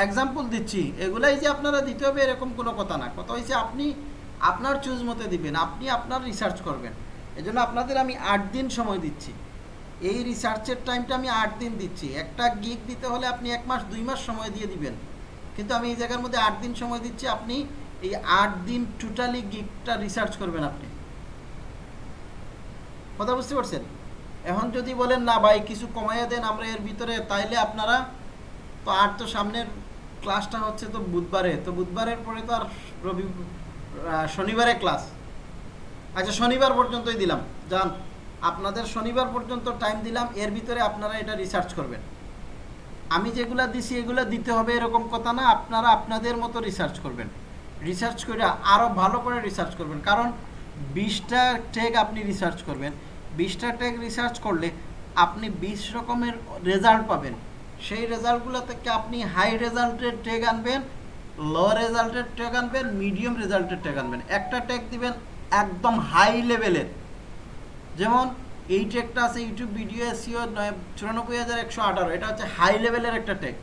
এক্সাম্পল দিচ্ছি। এগুলাই যে আপনারা দিতে হবে এরকম কোনো কথা না। কথা হয়েছে আপনি আপনার চুজ মতে দিবেন, আপনি আপনার রিসার্চ করবেন। এজন্য আপনাদের আমি আট দিন সময় দিচ্ছি। এই রিসার্চের টাইমটা আমি আট দিন দিচ্ছি। একটা গিগ দিতে হলে আপনি এক মাস, দুই মাস সময় দিয়ে দিবেন। কিন্তু আমি এই জায়গার মধ্যে আট দিন সময় দিচ্ছি, আপনি এই আট দিন টোটালি গিগটা রিসার্চ করবেন আপনি। কথা বুঝতে পারছেন? এখন যদি বলেন, না ভাই, কিছু কমাইয়া দেন আমরা এর ভিতরে, তাইলে আপনারা তো আর তো সামনের ক্লাসটা হচ্ছে তো বুধবারে। তো বুধবারের পরে তো আর রবি শনিবারে ক্লাস আচ্ছা শনিবার পর্যন্তই দিলাম। যান। আপনাদের শনিবার পর্যন্ত টাইম দিলাম, এর ভিতরে আপনারা এটা রিসার্চ করবেন। আমি যেগুলা দিছি এগুলা দিতে হবে এরকম কথা না, আপনারা আপনাদের মতো রিসার্চ করবেন। রিসার্চ করে আরও ভালো করে রিসার্চ করবেন। কারণ বিশটা ট্যাগ আপনি রিসার্চ করবেন। বিশটা ট্যাগ রিসার্চ করলে আপনি বিশ রকমের রেজাল্ট পাবেন। সেই রেজাল্টগুলো থেকে আপনি হাই রেজাল্টের ট্যাগ আনবেন লো রেজাল্টের ট্যাগ আনবেন মিডিয়াম রেজাল্টের ট্যাগ আনবেন। একটা ট্যাগ দিবেন একদম হাই লেভেলের যেমন, এই ট্যাগটা আছে ইউটিউব ভিডিও এসিও চুরানব্বই হাজার একশো আঠারো, এটা হচ্ছে হাই লেভেলের একটা ট্যাগ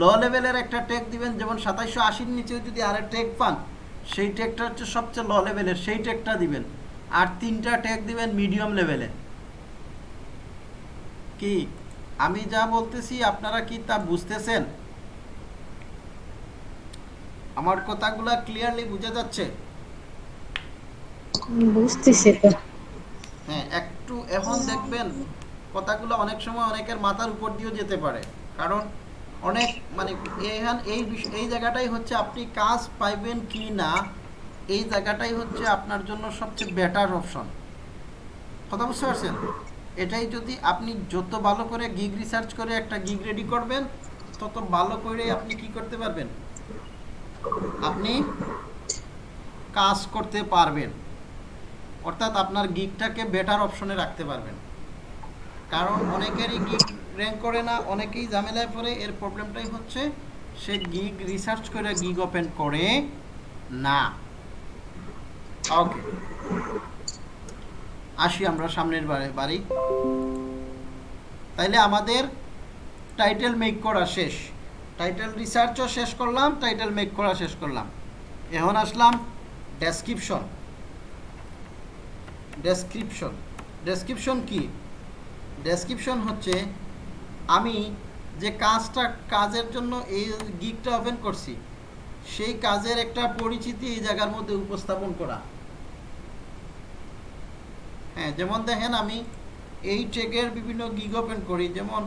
ল লেভেলের একটা ট্যাগ দিবেন, যেমন সাতাইশশো আশির নিচেও যদি আরেক ট্যাগ পান, সেই ট্যাগটা হচ্ছে সবচেয়ে ল লেভেলের সেই ট্যাগটা দিবেন। আর তিনটা ট্যাগ দিবেন মিডিয়াম লেভেলে কি? আমি যা বলতেছি, আপনারা কি তা বুঝতেছেন? আমার কথাগুলা ক্লিয়ারলি বোঝা যাচ্ছে? বুঝতেছি তো। হ্যাঁ একটু এখন দেখবেন কথাগুলো অনেক সময় অনেকের মাথার উপর দিয়েও যেতে পারে। কারণ অনেক মানে এখান এই বিষ- এই জায়গাটাই হচ্ছে আপনি কাজ পাইবেন কি না, এই জায়গাটাই হচ্ছে আপনার জন্য সবচেয়ে বেটার অপশন কথা বুঝতে পারছেন? এটাই যদি আপনি যত ভালো করে গিগ রিসার্চ করে একটা গিগ রেডি করবেন, তত ভালো করে আপনি কি করতে পারবেন? আপনি কাজ করতে পারবেন। অর্থাৎ আপনার গিগটাকে বেটার অপশনে রাখতে পারবেন। কারণ অনেকেরই গিগ র্যাঙ্ক করে না, অনেকেই ঝামেলায় পড়ে। এর প্রবলেমটাই হচ্ছে, সে গিগ রিসার্চ করে গিগ ওপেন করে না। ওকে আসি আমরা সামনের বারে, বাড়ি। তাইলে আমাদের টাইটেল মেক করা শেষ। টাইটেল রিসার্চও শেষ করলাম টাইটেল মেক করা শেষ করলাম। এখন আসলাম ডেসক্রিপশন ডেসক্রিপশন ডেসক্রিপশন কি? ডেসক্রিপশন হচ্ছে, আমি যে কাজটা, কাজের জন্য এই গিকটা ওপেন করছি, সেই কাজের একটা পরিচিতি এই জায়গার মধ্যে উপস্থাপন করা। হ্যাঁ যেমন দেখেন আমি এই ট্রেকের বিভিন্ন গিগ ওপেন করি, যেমন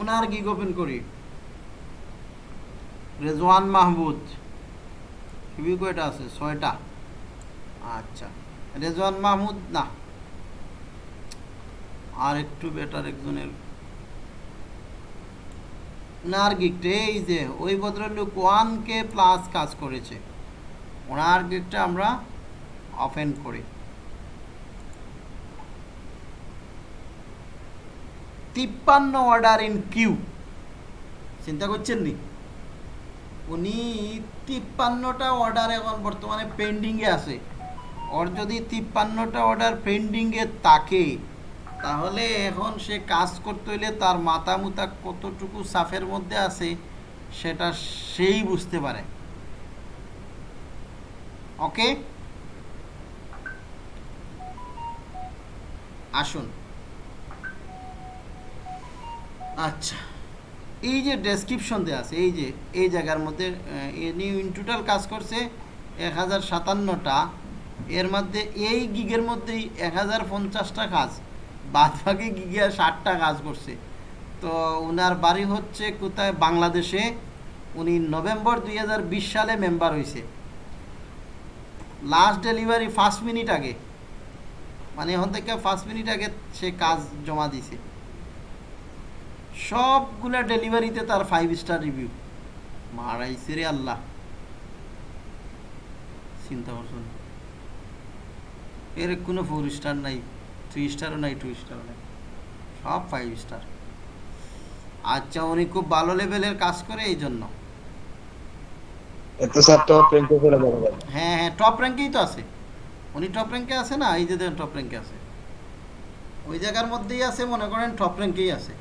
ওনার গিগ ওপেন করি। রেজওয়ান মাহমুদ। কিবি কয়টা আছে, ছয়টা। আচ্ছা। রেজওয়ান মাহমুদ, না। আর একটু বেটার একজনের। ওনার গিকটা এই যে, ওই ভদ্রলোক ওয়ান কে প্লাস কাজ করেছে। ওনার গিকটা আমরা অফেন করি। তিপ্পান্ন অর্ডার ইন কিউ চিন্তা করছেন নি? উনি তিপ্পান্নটা অর্ডার এখন বর্তমানে পেন্ডিংয়ে আছে। ওর যদি তিপ্পান্নটা অর্ডার পেন্ডিংয়ে থাকে, তাহলে এখন সে কাজ করতে হইলে তার মাথা মুতা কতটুকু সাফের মধ্যে আছে, সেটা সেই বুঝতে পারে। ওকে? আসুন। আচ্ছা এই যে ডেসক্রিপশন দেওয়া আছে, এই যে, এই জায়গার মধ্যে ইনি ইন টোটাল কাজ করছে এক হাজার সাতান্নটা। এর মধ্যে এই গিগের মধ্যেই এক হাজার পঞ্চাশটা কাজ, বাদ বাকি গিগে ষাটটা কাজ করছে। তো ওনার বাড়ি হচ্ছে কোথায়? বাংলাদেশে। উনি নভেম্বর দুই হাজার বিশ সালে মেম্বার হয়েছে লাস্ট ডেলিভারি ফার্স্ট মিনিট আগে। মানে এখন থেকে ফার্স্ট মিনিট আগে সে কাজ জমা দিছে। সবগুলা ডেলিভারিতে তার ফাইভ স্টার রিভিউ মারাইছে রে আল্লাহ। চিন্তা করছেন। এর কোনো ফোর স্টার নাই থ্রি স্টারও নাই টু স্টারও নাই সব ফাইভ স্টার আচ্ছা উনি খুব ভালো লেভেলের কাজ করে এই জন্য। টপ র্যাঙ্কে হ্যাঁ হ্যাঁ টপ র্যাঙ্কেই তো আছে। উনি টপ র্যাঙ্কে আছে না? এই যে টপ র্যাঙ্কে আছে। ওই জায়গার মধ্যেই আছে মনে করেন টপ র্যাঙ্কেই আছে।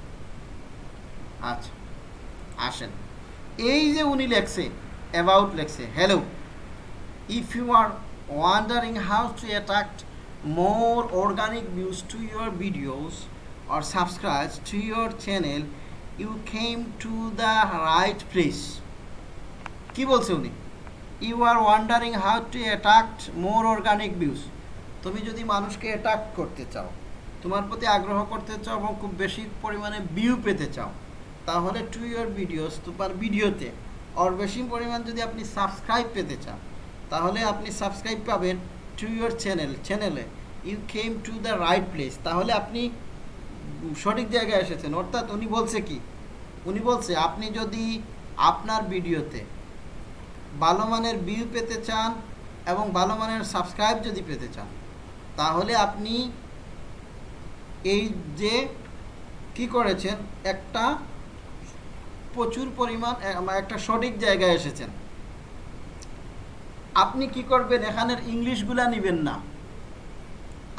আচ্ছা আসেন। এই যে উনি লেখছে অ্যাবাউট লেখছে hello if you are wondering how to attract more organic views to your videos or subscribe to your channel, you came to the right place. কি বলছে উনি? You are wondering how to attract more organic views তুমি যদি মানুষকে attract করতে চাও, তোমার প্রতি আগ্রহ করতে চাও এবং খুব বেশি পরিমাণে ভিউ পেতে চাও, তাহলে টু ইয়োর ভিডিওস তোমার ভিডিওতে আর বেশি পরিমাণ যদি আপনি সাবস্ক্রাইব পেতে চান, তাহলে আপনি সাবস্ক্রাইব পাবেন টু ইয়োর চ্যানেল চ্যানেলে you came to the right place তাহলে আপনি সঠিক জায়গায় এসেছেন। অর্থাৎ উনি বলছে কি? উনি বলছে, আপনি যদি আপনার ভিডিওতে ভালো মানের ভিউ পেতে চান এবং ভালো মানের সাবস্ক্রাইব যদি পেতে চান, তাহলে আপনি এই যে কি করেছেন, একটা প্রচুর পরিমাণ, একটা সঠিক জায়গায় এসেছেন। আপনি কি করবেন, এখানের ইংলিশগুলা নেবেন না।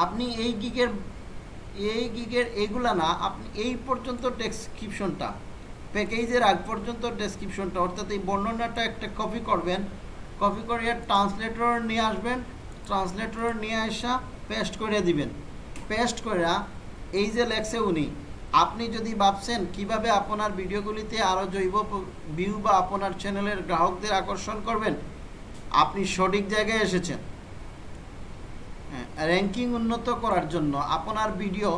আপনি এই গিগের এই গিগের এইগুলা না, আপনি এই পর্যন্ত ডেসক্রিপশনটা প্যাকেজের আগ পর্যন্ত ডেসক্রিপশনটা অর্থাৎ এই বর্ণনাটা একটা কপি করবেন কপি করে ট্রান্সলেটর নিয়ে আসবেন ট্রান্সলেটর নিয়ে আসা পেস্ট করে দিবেন। পেস্ট করে এই যে লেখছে উনি, আপনি যদি ভাবছেন কীভাবে আপনার ভিডিওগুলিতে আরও জৈব ভিউ বা আপনার চ্যানেলের গ্রাহকদের আকর্ষণ করবেন, আপনি সঠিক জায়গায় এসেছেন। র্যাঙ্কিং উন্নত করার জন্য আপনার ভিডিও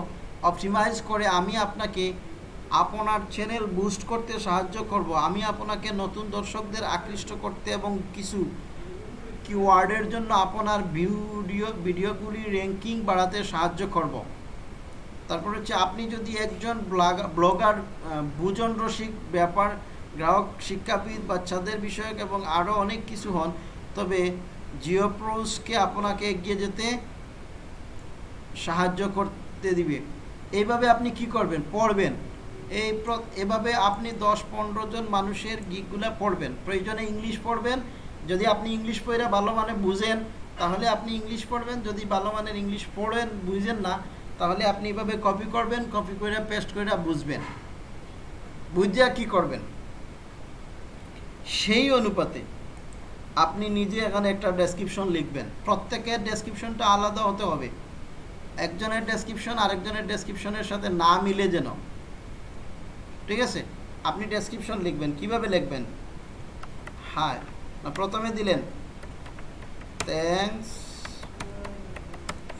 অপটিমাইজ করে আমি আপনাকে আপনার চ্যানেল বুস্ট করতে সাহায্য করব। আমি আপনাকে নতুন দর্শকদের আকৃষ্ট করতে এবং কিছু কিওয়ার্ডের জন্য আপনার ভিডিও ভিডিওগুলি র্যাঙ্কিং বাড়াতে সাহায্য করব। তারপর হচ্ছে আপনি যদি একজন ব্লগার বুজন রসিক, ব্যাপার, গ্রাহক, শিক্ষাবিদ, বাচ্চাদের বিষয়ক এবং আরও অনেক কিছু হন, তবে জিওপ্রোসকে আপনাকে এগিয়ে যেতে সাহায্য করতে দিবে। এইভাবে আপনি কি করবেন? পড়বেন। এই এভাবে আপনি দশ পনেরো জন মানুষের গিকগুলো পড়বেন। প্রয়োজনে ইংলিশ পড়বেন। যদি আপনি ইংলিশ পড়ে ভালো মানে বুঝেন, তাহলে আপনি ইংলিশ পড়বেন। যদি ভালো মানের ইংলিশ পড়েন, বুঝেন না, তাহলে আপনি এভাবে কপি করবেন, কপি করে, পেস্ট করে বুঝবেন। বুঝিয়া কি করবেন? সেই অনুপাতে আপনি নিজে এখানে একটা ডেসক্রিপশন লিখবেন। প্রত্যেকের ডেসক্রিপশনটা আলাদা হতে হবে। একজনের ডেসক্রিপশন আরেকজনের ডেসক্রিপশনের সাথে না মিলে যেন। ঠিক আছে? আপনি ডেসক্রিপশন লিখবেন। কীভাবে লিখবেন? না, প্রথমে দিলেন thanks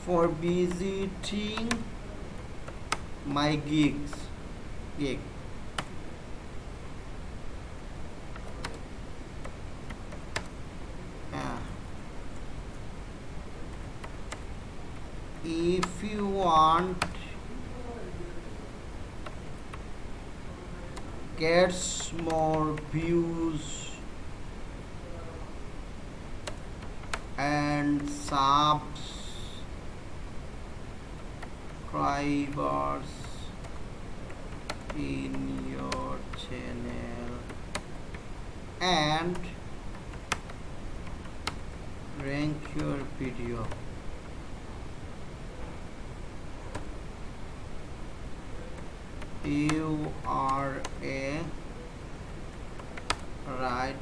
for visiting my gigs gig if you want gets more views and subscribers in your channel. And rank your video you are a right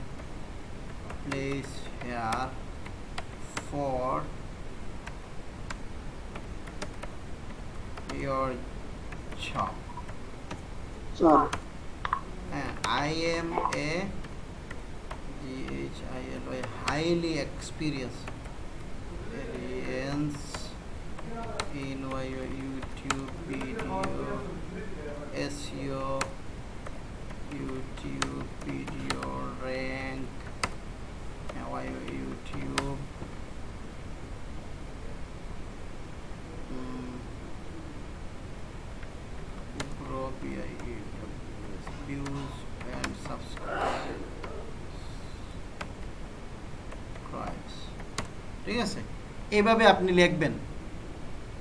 place here for your job. Sure. I am a H-I-L-Y highly experienced. Experience in YouTube video SEO ঠিক আছে? এইভাবে আপনি লিখবেন।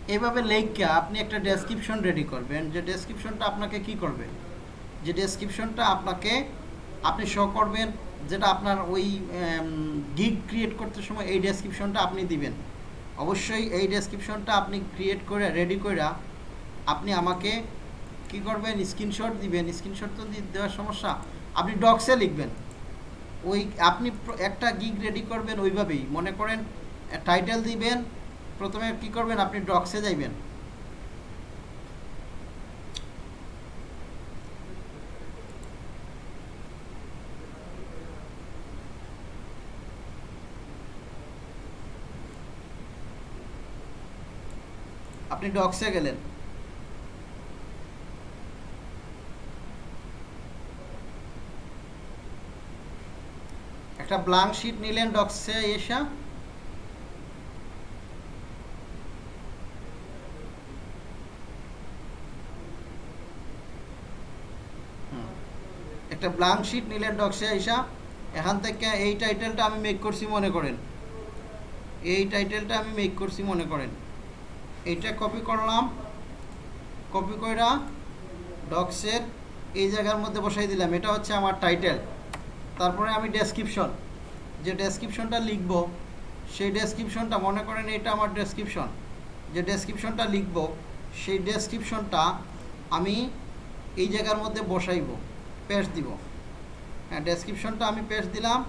এইভাবে লেখকে আপনি একটা description ready করবেন। যে ডেসক্রিপশনটা আপনাকে কি করবে? যে ডেসক্রিপশনটা আপনাকে, আপনি শো করবেন, যেটা আপনার ওই গিগ ক্রিয়েট করতে সময় এই ডেসক্রিপশনটা আপনি দিবেন। অবশ্যই এই ডেসক্রিপশনটা আপনি ক্রিয়েট করে রেডি করে আপনি আমাকে কি করবেন? স্ক্রিনশট দিবেন। স্ক্রিনশট তো দেওয়ার সমস্যা। আপনি ডক্সে লিখবেন। ওই, আপনি একটা গিগ রেডি করবেন ওইভাবেই। মনে করেন টাইটেল দিবেন, প্রথমে কি করবেন, আপনি ডক্সে যাইবেন। আপনি ডক্সে গেলেন। একটা ব্লাঙ্ক শিট নিলেন ডক্সে এসা। একটা ব্লাঙ্ক শিট নিলেন ডক্সে আইসা, এখান থেকে এই টাইটেলটা আমি মেক করছি মনে করেন। এই টাইটেলটা আমি মেক করছি মনে করেন। এইটা কপি করলাম কপি কইরা ডক্সের এই জায়গার মধ্যে বসাই দিলাম। এটা হচ্ছে আমার টাইটেল তারপরে আমি ডেসক্রিপশন যে ডেসক্রিপশনটা লিখব, সেই ডেসক্রিপশনটা মনে করেন এটা আমার ডেসক্রিপশন যে ডেসক্রিপশনটা লিখব, সেই ডেসক্রিপশনটা আমি এই জায়গার মধ্যে বসাইব। পেস্ট দিব। হ্যাঁ ডেসক্রিপশনটা আমি পেস্ট দিলাম।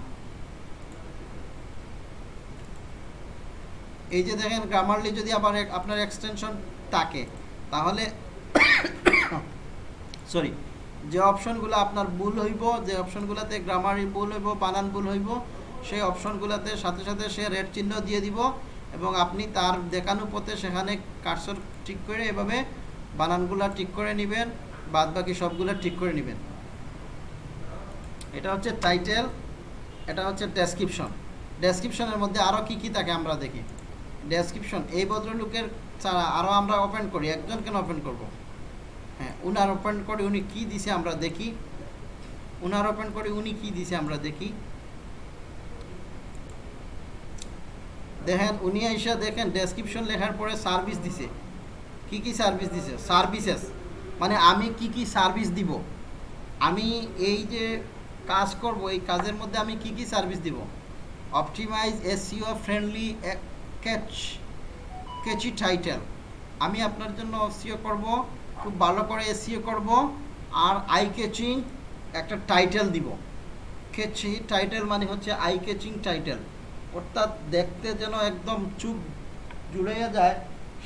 এই যে দেখেন গ্রামারলি যদি আবার আপনার এক্সটেনশন থাকে, তাহলে সরি যে অপশনগুলো আপনার ভুল হইব, যে অপশনগুলোতে গ্রামারি ভুল হইব, বানান ভুল হইব, সেই অপশনগুলোতে সাথে সাথে সে রেড চিহ্ন দিয়ে দিব এবং আপনি তার দেখানো পথে সেখানে কার্সর ঠিক করে এভাবে বানানগুলো ঠিক করে নেবেন বাদ বাকি সবগুলো ঠিক করে নেবেন। এটা হচ্ছে টাইটেল এটা হচ্ছে ডেসক্রিপশন ডেসক্রিপশনের মধ্যে আরও কি কি থাকে আমরা দেখি। ডেসক্রিপশন এই ভদ্রলোকের ছাড়া আরও আমরা ওপেন করি একজন কেন ওপেন করব। হ্যাঁ উনার ওপেন করে উনি কি দিছে আমরা দেখি। উনার ওপেন করে উনি কি দিছে আমরা দেখি। দেখেন, উনি আইসা দেখেন ডেসক্রিপশন লেখার পরে সার্ভিস দিছে। কি কি সার্ভিস দিছে? সার্ভিসেস মানে আমি কি কি সার্ভিস দিব? আমি এই যে কাজ করব, এই কাজের মধ্যে আমি কি কি সার্ভিস দিব? Optimize SEO friendly catch catchy title আমি আপনার জন্য এসিও করব, খুব ভালো করে এসিও করব, আর আই কেচিং একটা টাইটেল দিব। কেচি টাইটেল মানে হচ্ছে আই কেচিং টাইটেল অর্থাৎ দেখতে যেন একদম চুপ জুড়াইয়া যায়,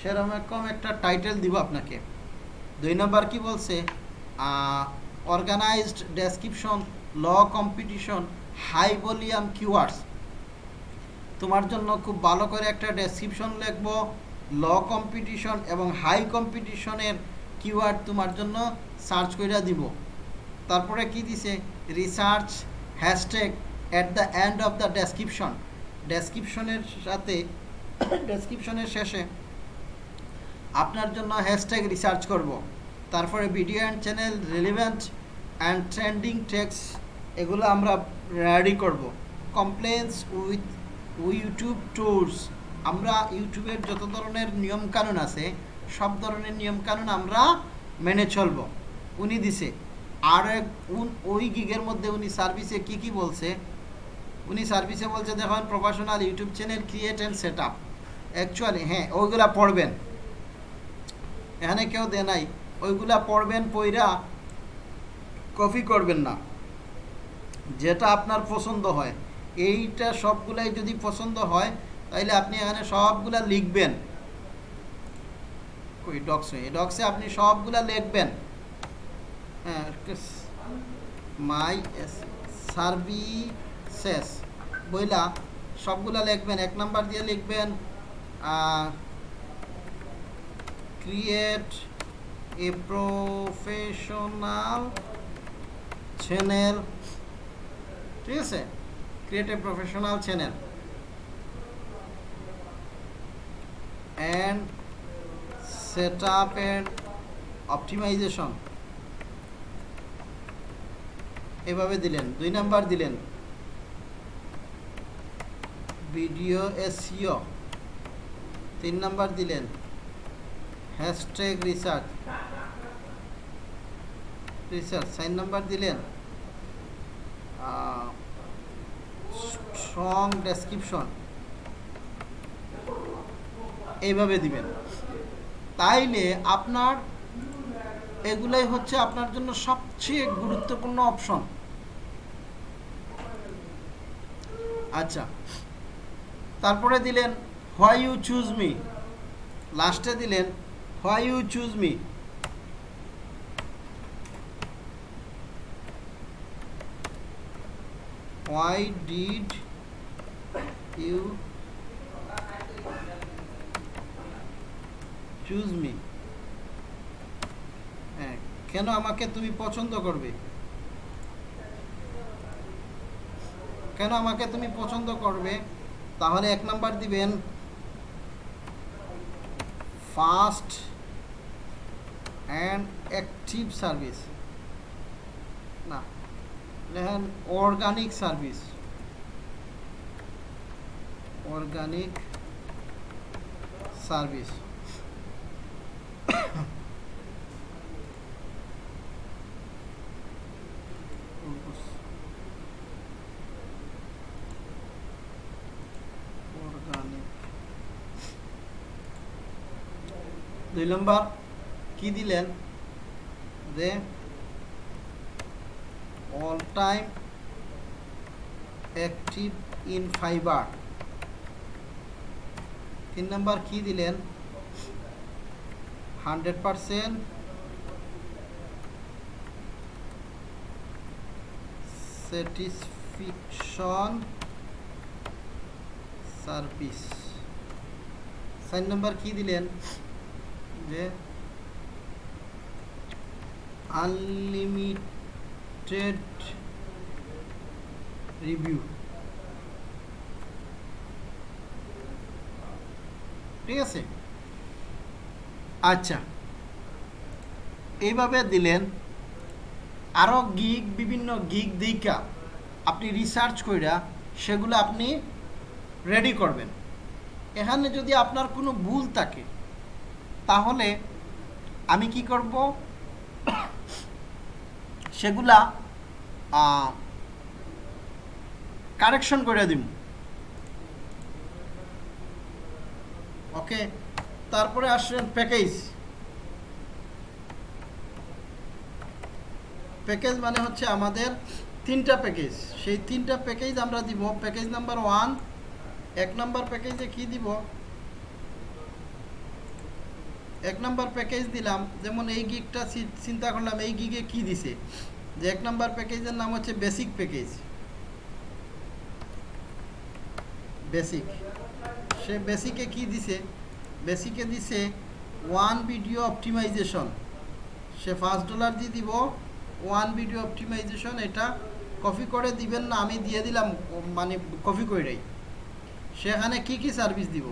সেরকম একটা টাইটেল দিব আপনাকে। দুই নম্বর কি বলছে? Organised description low competition, high volume keywords তোমার জন্য খুব ভালো করে একটা ডেসক্রিপশন লিখব। ল কম্পিটিশন এবং হাই কম্পিটিশনের কিওয়ার্ড তোমার জন্য সার্চ করে দিব। তারপরে কি দিছে? Research hashtag at the end of the description ডেসক্রিপশনের সাথে ডেসক্রিপশনের শেষে আপনার জন্য হ্যাশট্যাগ রিসার্চ করব। তারপরে video and channel relevant and trending tags এগুলো আমরা রেডি করব। কমপ্লেন্স উইথ ইউটিউব টুলস আমরা ইউটিউবের যত ধরনের নিয়মকানুন আছে, সব ধরনের নিয়মকানুন আমরা মেনে চলব। উনি দিছে। আর ওই গিগের মধ্যে উনি সার্ভিসে কি কি বলছে? উনি সার্ভিসে বলছে, দেখুন professional YouTube channel create and set up actually হ্যাঁ ওইগুলা পড়বেন। এখানে কেউ দেয় নাই। ওইগুলা পড়বেন, পইরা কপি করবেন না। যেটা আপনার পছন্দ হয়। এইটা সবগুলাই যদি পছন্দ হয়, তাইলে আপনি এখানে সবগুলা লিখবেন। কই ডক্সে এই ডক্সে আপনি সবগুলা লিখবেন। হ্যাঁ মাই সার্ভিসেস বইলা সবগুলা লিখবেন, এক নাম্বার দিয়ে লিখবেন ক্রিয়েট এ প্রফেশনাল চ্যানেল ঠিক আছে? Create a professional channel and set up and optimization এভাবে দিলেন, দুই নাম্বার দিলেন। ভিডিও এসইও তিন নাম্বার দিলেন। হ্যাশট্যাগ রিসার্চ রিসার্চ চার নাম্বার দিলেন। Strong description. এইভাবে দিবেন। তাইলে আপনার, এগুলাই হচ্ছে আপনার জন্য সবচেয়ে গুরুত্বপূর্ণ অপশন। আচ্ছা। তারপরে দিলেন, হোয়াই ইউ চুজ মি? লাস্টে দিলেন, why you choose me? Why did you choose me হ্যাঁ কেন আমাকে তুমি পছন্দ করবে? কেন আমাকে তুমি পছন্দ করবে? তাহলে এক নাম্বার দিবেন ফাস্ট অ্যান্ড অ্যাক্টিভ সার্ভিস লেখেন অর্গানিক সার্ভিস। Organic service. দুই নম্বর কি দিলেন? যে all time active in Fiverr তিন নম্বর কি দিলেন? হান্ড্রেড পারসেন্ট স্যাটিসফিকশন সার্ভিস সাইন নাম্বার কি দিলেন? যে আনলিমিটেড রিভিউ ঠিক আছে? আচ্ছা। এইভাবে দিলেন। আরও গিগ বিভিন্ন গিগ দিকা আপনি রিসার্চ কইরা সেগুলো আপনি রেডি করবেন। এখানে যদি আপনার কোনো ভুল থাকে, তাহলে আমি কি করব? সেগুলা কারেকশন করে দিব ওকে তারপরে আসলেন প্যাকেজ প্যাকেজ মানে হচ্ছে আমাদের তিনটা প্যাকেজ সেই তিনটা প্যাকেজ আমরা দিব। প্যাকেজ নাম্বার ওয়ান এক নাম্বার প্যাকেজে কি দিব? এক নাম্বার প্যাকেজ দিলাম, যেমন এই গিগটা চিন্তা করলাম এই গিগে কি দিছে? যে এক নাম্বার প্যাকেজের নাম হচ্ছে বেসিক প্যাকেজ বেসিক সে বেসিকে কি দিছে? বেসিকে দিছে ওয়ান ভিডিও অপটিমাইজেশন সে ফার্স্ট ডলার দিয়ে দিব ওয়ান ভিডিও অপটিমাইজেশন এটা কপি করে দিবেন না, আমি দিয়ে দিলাম মানে কপি করেই সেখানে কি কি সার্ভিস দিব?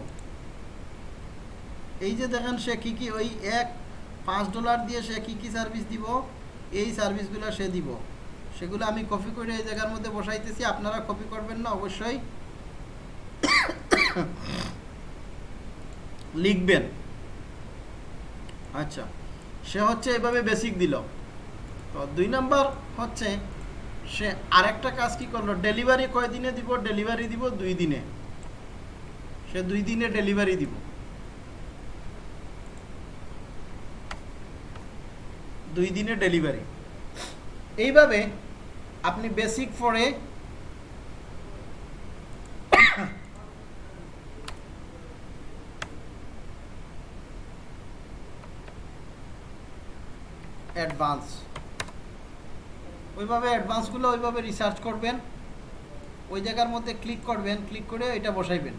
এই যে দেখেন সে কী কী, ওই এক, পাঁচ ডলার দিয়ে সে কী কী সার্ভিস দিব, এই সার্ভিসগুলো সে দিব। সেগুলো আমি কপি করে এই জায়গার মধ্যে বসাইতেছি। আপনারা কপি করবেন না, অবশ্যই লিখবেন। আচ্ছা সে হচ্ছে এভাবে বেসিক দিল। তো দুই নাম্বার হচ্ছে, সে আরেকটা কাজ কি করল? ডেলিভারি কয় দিনে দিব? ডেলিভারি দিব দুই দিনে। সে দুই দিনে ডেলিভারি দিব। দুই দিনে ডেলিভারি এইভাবে আপনি বেসিক ফরে অ্যাডভান্স ওইভাবে অ্যাডভান্সগুলো ওইভাবে রিসার্চ করবেন। ওই জায়গার মধ্যে ক্লিক করবেন ক্লিক করে এটা বসাইবেন।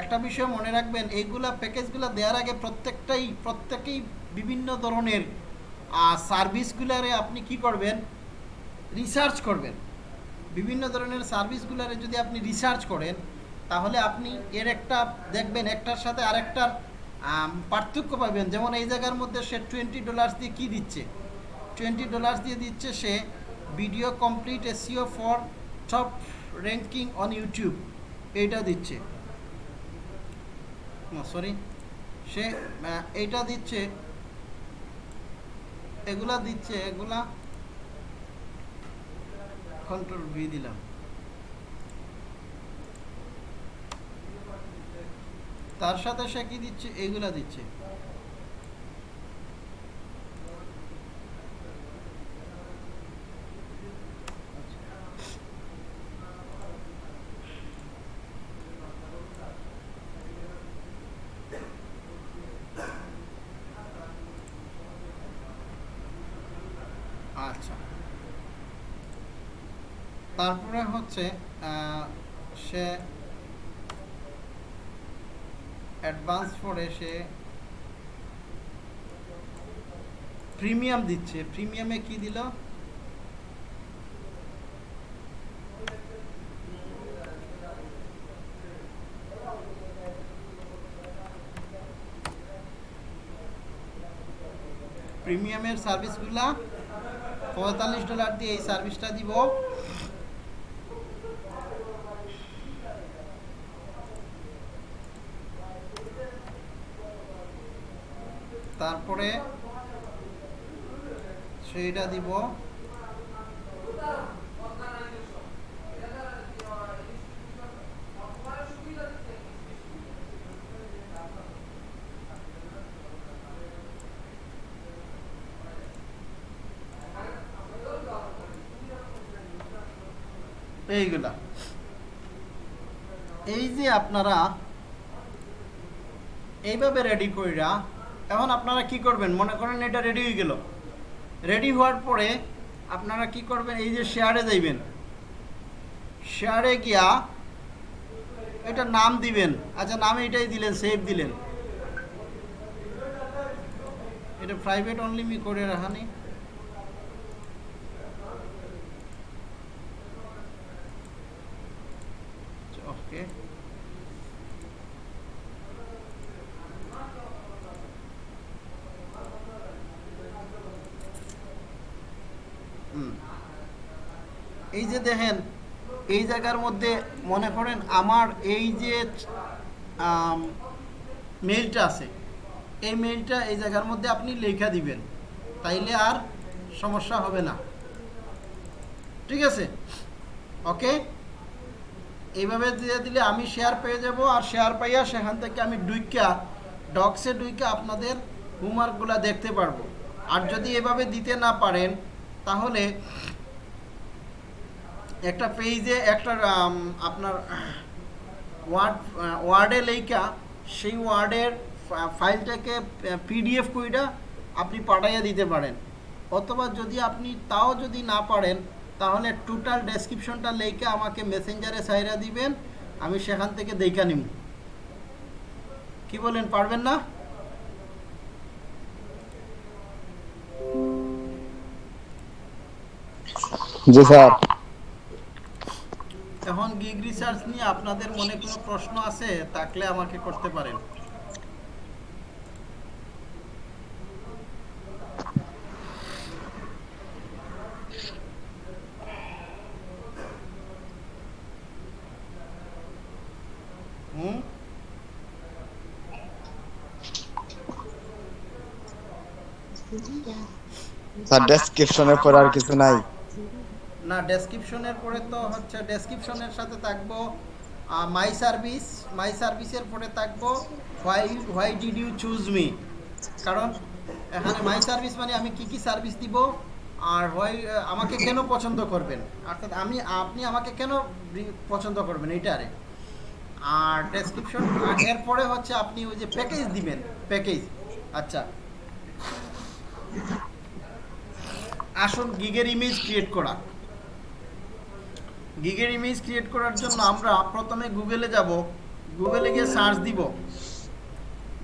একটা বিষয় মনে রাখবেন, এইগুলা প্যাকেজগুলো দেওয়ার আগে প্রত্যেকটাই, প্রত্যেকেই বিভিন্ন ধরনের সার্ভিসগুলারে আপনি কি করবেন? রিসার্চ করবেন। বিভিন্ন ধরনের সার্ভিসগুলারে যদি আপনি রিসার্চ করেন, তাহলে আপনি এর একটা দেখবেন, একটার সাথে আরেকটার পার্থক্য পাবেন। যেমন এই জায়গার মধ্যে সে টোয়েন্টি ডলার্স দিয়ে কী দিচ্ছে? টোয়েন্টি ডলার্স দিয়ে দিচ্ছে সে video complete SEO for top ranking on YouTube এইটা দিচ্ছে। সরি সে এইটা দিচ্ছে এগুলা দিচ্ছে এগুলা কন্ট্রোল ভি দিলাম। তার সাথে সে কি দিচ্ছে? এগুলা দিচ্ছে আচ্ছা তারপরে হচ্ছে সে অ্যাডভান্স পরে সে প্রিমিয়াম দিচ্ছে। প্রিমিয়ামে কি দিল? প্রিমিয়ামের সার্ভিসগুলা পঁয়তাল্লিশ ডলার দিয়ে এই সার্ভিসটা দিব। তারপরে সেইটা দিব। এইগুলা। এই যে আপনারা এইভাবে রেডি কইরা এখন আপনারা কি করবেন? মনে করেন এটা রেডি হয়ে গেল। রেডি হওয়ার পরে আপনারা কি করবেন? এই যে শেয়ারে যাইবেন। শেয়ারে গিয়া এটা নাম দিবেন। আচ্ছা নাম এটাই দিলেন সেভ দিলেন। এটা প্রাইভেট অনলি মি করে রাখা ওকে হুম। এই যে দেখেন, এই জায়গার মধ্যে মনে করেন আমার এই যে মেইলটা আছে, এই মেইলটা এই জায়গার মধ্যে আপনি লেখা দিবেন। তাইলে আর সমস্যা হবে না। ঠিক আছে? ওকে এইভাবে দিয়ে দিলে আমি শেয়ার পেয়ে যাব আর শেয়ার পাইয়া সেখান থেকে আমি ডুইকা ডক্সে ডুইকা আপনাদের হোমওয়ার্কগুলো দেখতে পারব। আর যদি এভাবে দিতে না পারেন, তাহলে একটা পেজে একটা আপনার ওয়ার্ড ওয়ার্ডে লেখা সেই ওয়ার্ডের ফাইলটাকে পিডিএফ কইরা আপনি পাঠাইয়া দিতে পারেন। অথবা যদি আপনি তাও যদি না পারেন, তাহলে টোটাল ডেসক্রিপশনটা লেখে আমাকে মেসেঞ্জারে সাইরা দিবেন, আমি সেখান থেকে দেখা নিব কি বলেন, পারবেন না? জি স্যার। এখন গিগ রিসার্চ নিয়ে আপনাদের মনে কোনো প্রশ্ন আছে, থাকলে আমাকে করতে পারেন। স্যার ডেসক্রিপশনের পর আর কিছু নাই। না ডেসক্রিপশনের পরে তো হচ্ছে ডেসক্রিপশনের সাথে থাকব মাই সার্ভিস মাই সার্ভিসের পরে থাকব why why did you choose me কারণ, এখানে মাই সার্ভিস মানে আমি কি কি সার্ভিস দিব, আর হোয়াই আমাকে কেন পছন্দ করবেন? অর্থাৎ আমি, আপনি আমাকে কেন পছন্দ করবেন এইটারে আর। ডেসক্রিপশন এরপরে হচ্ছে আপনি ওই যে প্যাকেজ দিবেন প্যাকেজ আচ্ছা। আসল গিগের ইমেজ ক্রিয়েট করা। গিগের ইমেজ ক্রিয়েট করার জন্য আমরা প্রথমে গুগলে যাব। গুগলে গিয়ে সার্চ দিব।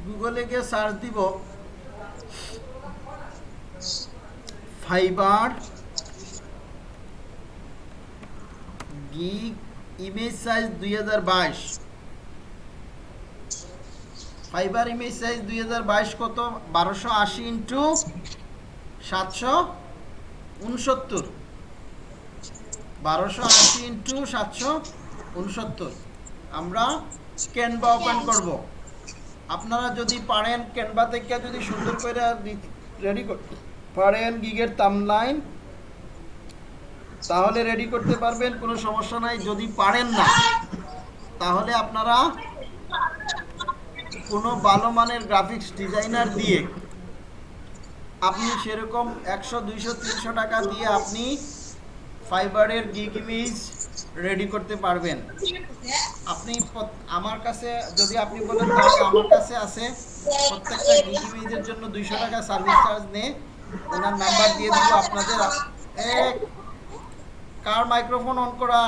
গুগলে গিয়ে সার্চ দিব। ফাইবার গিগ ইমেজ সাইজ দুই হাজার বাইশ। ফাইবার ইমেজ সাইজ দুই হাজার বাইশ কত? বারোশো আশি ইন্টু সাতশো উনসত্তর। বারোশো আশি ইন্টু সাতশো উনসত্তর। আমরা ক্যানভা ওপেন করব। আপনারা যদি পারেন ক্যানভা থেকে যদি সুন্দর করে রেডি করতে পারেন গিগের তামলাইন তাহলে রেডি করতে পারবেন, কোনো সমস্যা নাই। যদি পারেন না, তাহলে আপনারা কোনো ভালো মানের গ্রাফিক্স ডিজাইনার দিয়ে আপনি সেরকম একশো, দুইশো, তিনশো টাকা দিয়ে আপনি ফাইবারের গিগ ইমেজ রেডি করতে পারবেন। আপনি আমার কাছে, যদি আপনি বলেন তাহলে আমার কাছে আছে প্রত্যেকটা গিগ ইমেজের জন্য দুইশো টাকা সার্ভিস চার্জ নেই ওনার নাম্বার দিয়ে দিব আপনাদের। কার মাইক্রোফোন অন করা?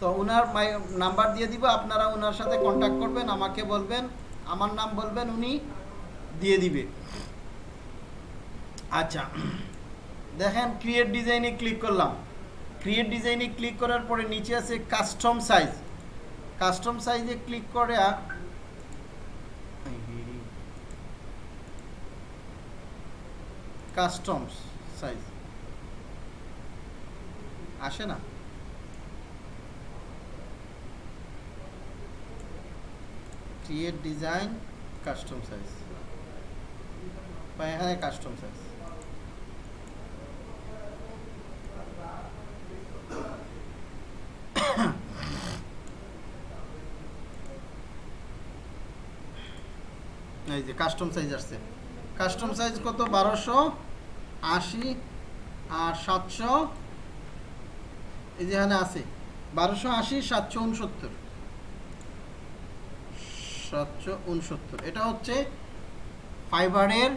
তো ওনার নাম্বার দিয়ে দিব, আপনারা ওনার সাথে কন্ট্যাক্ট করবেন, আমাকে বলবেন, আমার নাম বলবেন, উনি দিয়ে দিবে। আচ্ছা। দেখেন ক্রিয়েট ডিজাইনে ক্লিক করলাম। ক্রিয়েট ডিজাইনে ক্লিক করার পরে নিচে আছে কাস্টম সাইজ কাস্টম সাইজে ক্লিক করে কাস্টম সাইজ আসে না? ক্রিয়েট ডিজাইন কাস্টম সাইজ এখানে কাস্টম সাইজ এই যে কাস্টম সাইজ আসছে। কাস্টম সাইজ কত? বারোশো আশি আর সাতশো, এই যে এখানে আছে। বারোশো আশি, সাতশো উনসত্তর। সাতশো উনসত্তর। এটা হচ্ছে ফাইবারের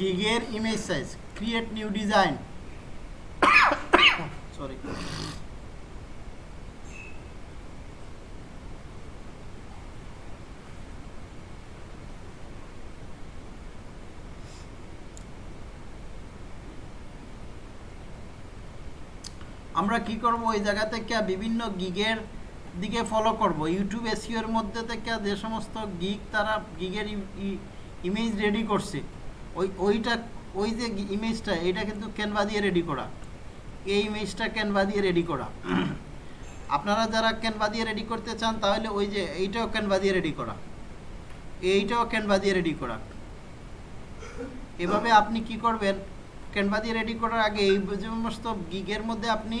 গিগের image size create new design sorry আমরা কি করব? ওই জায়গা থেকে বিভিন্ন গিগের দিকে ফলো করব। ইউটিউব এসিওর মধ্যে থেকে যে সমস্ত গিগ তারা, গিগের ইমেজ রেডি করছে, ওই, ওইটা, ওই যে ইমেজটা এটা কিন্তু ক্যানভা দিয়ে রেডি করা। এই ইমেজটা ক্যানভা দিয়ে রেডি করা। আপনারা যারা ক্যানভা দিয়ে রেডি করতে চান, তাহলে ওই যে এইটাও ক্যানভা দিয়ে রেডি করা। এইটাও ক্যানভা দিয়ে রেডি করা। এভাবে আপনি কি করবেন? ক্যানভা দিয়ে রেডি করার আগে এই সমস্ত গিগের মধ্যে আপনি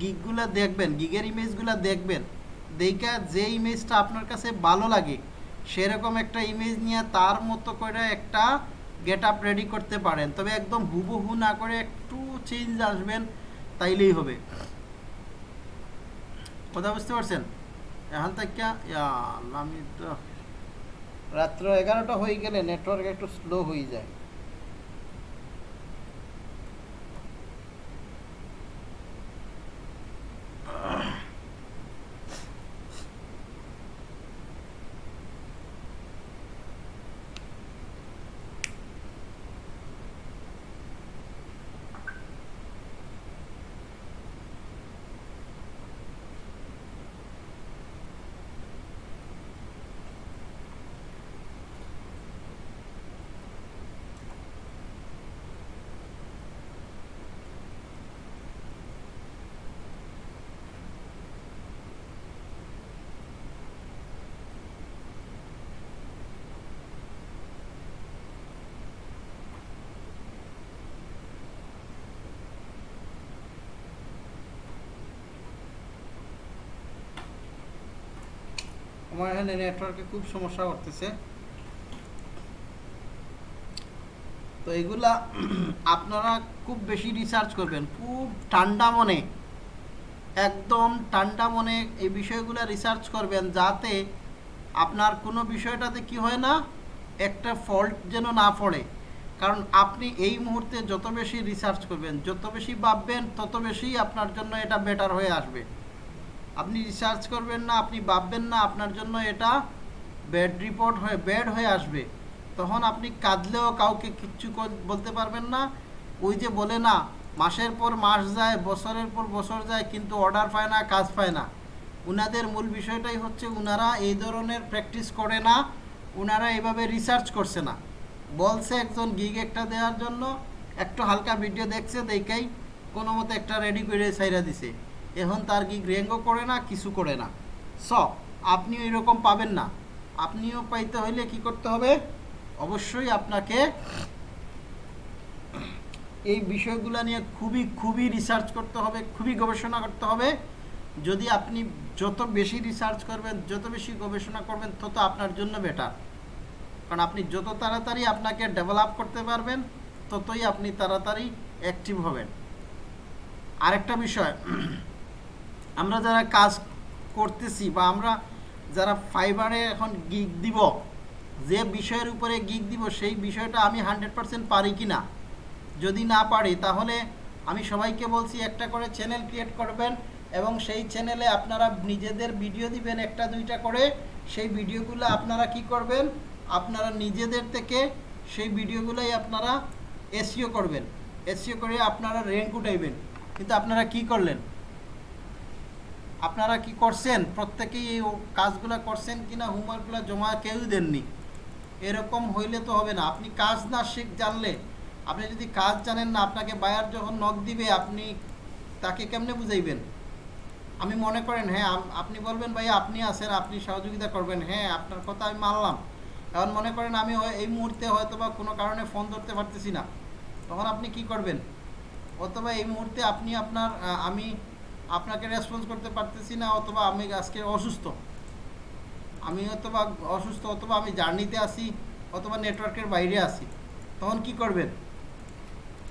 গিগগুলো দেখবেন গিগের ইমেজগুলো দেখবেন। দেখা যে ইমেজটা আপনার কাছে ভালো লাগে, সেরকম একটা ইমেজ নিয়ে তার মতো করে একটা গেট আপ রেডি করতে পারেন। তবে একদম হুবহু না করে একটু চেঞ্জ আসবেন, তাইলেই হবে। কথা বুঝতে পারছেন? এখন থেকে আমি তো রাত্র এগারোটা হয়ে গেলে নেটওয়ার্ক একটু স্লো হয়ে যায়। আমার এখানে নেটওয়ার্কে খুব সমস্যা করতেছে। তো এগুলা আপনারা খুব বেশি রিসার্চ করবেন, খুব ঠান্ডা মনে, একদম ঠান্ডা মনে এই বিষয়গুলো রিসার্চ করবেন যাতে আপনার কোনো বিষয়টাতে কি হয় না, একটা ফল্ট যেন না পড়ে। কারণ আপনি এই মুহূর্তে যত বেশি রিসার্চ করবেন, যত বেশি ভাববেন, তত বেশি আপনার জন্য এটা বেটার হয়ে আসবে। আপনি রিসার্চ করবেন না, আপনি ভাববেন না, আপনার জন্য এটা ব্যাড রিপোর্ট হয়ে ব্যাড হয়ে আসবে। তখন আপনি কাঁদলেও কাউকে কিচ্ছু বলতে পারবেন না। ওই যে বলে না, মাসের পর মাস যায়, বছরের পর বছর যায়, কিন্তু অর্ডার পায় না, কাজ পায় না। উনাদের মূল বিষয়টাই হচ্ছে উনারা এই ধরনের প্র্যাকটিস করে না, উনারা এইভাবে রিসার্চ করছে না। বলছে একজন গিগ একটা দেওয়ার জন্য, একটু হালকা ভিডিও দেখছে, দেখেই কোনো মতে একটা রেডি করে সাইরা দিছে। এখন তার গিগ রেঙ্গও করে না, কিছু করে না। স, আপনিও এরকম পাবেন না। আপনিও পাইতে হইলে কি করতে হবে? অবশ্যই আপনাকে এই বিষয়গুলো নিয়ে খুবই খুবই রিসার্চ করতে হবে, খুবই গবেষণা করতে হবে। যদি আপনি যত বেশি রিসার্চ করবেন, যত বেশি গবেষণা করবেন, তত আপনার জন্য বেটার কারণ আপনি যত তাড়াতাড়ি আপনাকে ডেভেলপ করতে পারবেন, ততই আপনি তাড়াতাড়ি অ্যাক্টিভ হবেন। আরেকটা বিষয় আমরা যারা কাজ করতেছি বা আমরা যারা ফাইবারে এখন গিগ দিব, যে বিষয়ের উপরে গিগ দিব, সেই বিষয়টা আমি হান্ড্রেড পারসেন্ট পারি কি না যদি না পারি, তাহলে আমি সবাইকে বলছি একটা করে চ্যানেল ক্রিয়েট করবেন এবং সেই চ্যানেলে আপনারা নিজেদের ভিডিও দিবেন একটা দুইটা করে। সেই ভিডিওগুলো আপনারা কি করবেন? আপনারা নিজেদের থেকে সেই ভিডিওগুলোই আপনারা এসিও করবেন। এসিও করে আপনারা র্যাঙ্ক উঠাইবেন। কিন্তু আপনারা কি করলেন? আপনারা কি করছেন? প্রত্যেকেই এই কাজগুলো করছেন কিনা হোমওয়ার্কগুলো জমা কেউ দেননি। এরকম হইলে তো হবে না। আপনি কাজ না শিখ জানলে, আপনি যদি কাজ জানেন না, আপনাকে বায়ার যখন নখ দিবে, আপনি তাকে কেমনে বুঝাইবেন? আমি মনে করেন হ্যাঁ আপনি বলবেন ভাই আপনি আছেন, আপনি সহযোগিতা করবেন। হ্যাঁ আপনার কথা আমি মানলাম। এখন মনে করেন, আমি এই মুহূর্তে হয়তো বা কোনো কারণে ফোন ধরতে পারতেছি না। তখন আপনি কি করবেন? অথবা এই মুহূর্তে আপনি আপনার আমি আপনাকে রেসপন্স করতে পারতেছি না, অথবা আমি আজকে অসুস্থ। আমি অথবা অসুস্থ অথবা আমি জার্নিতে আসি অথবা নেটওয়ার্কের বাইরে আসি তখন কি করবেন?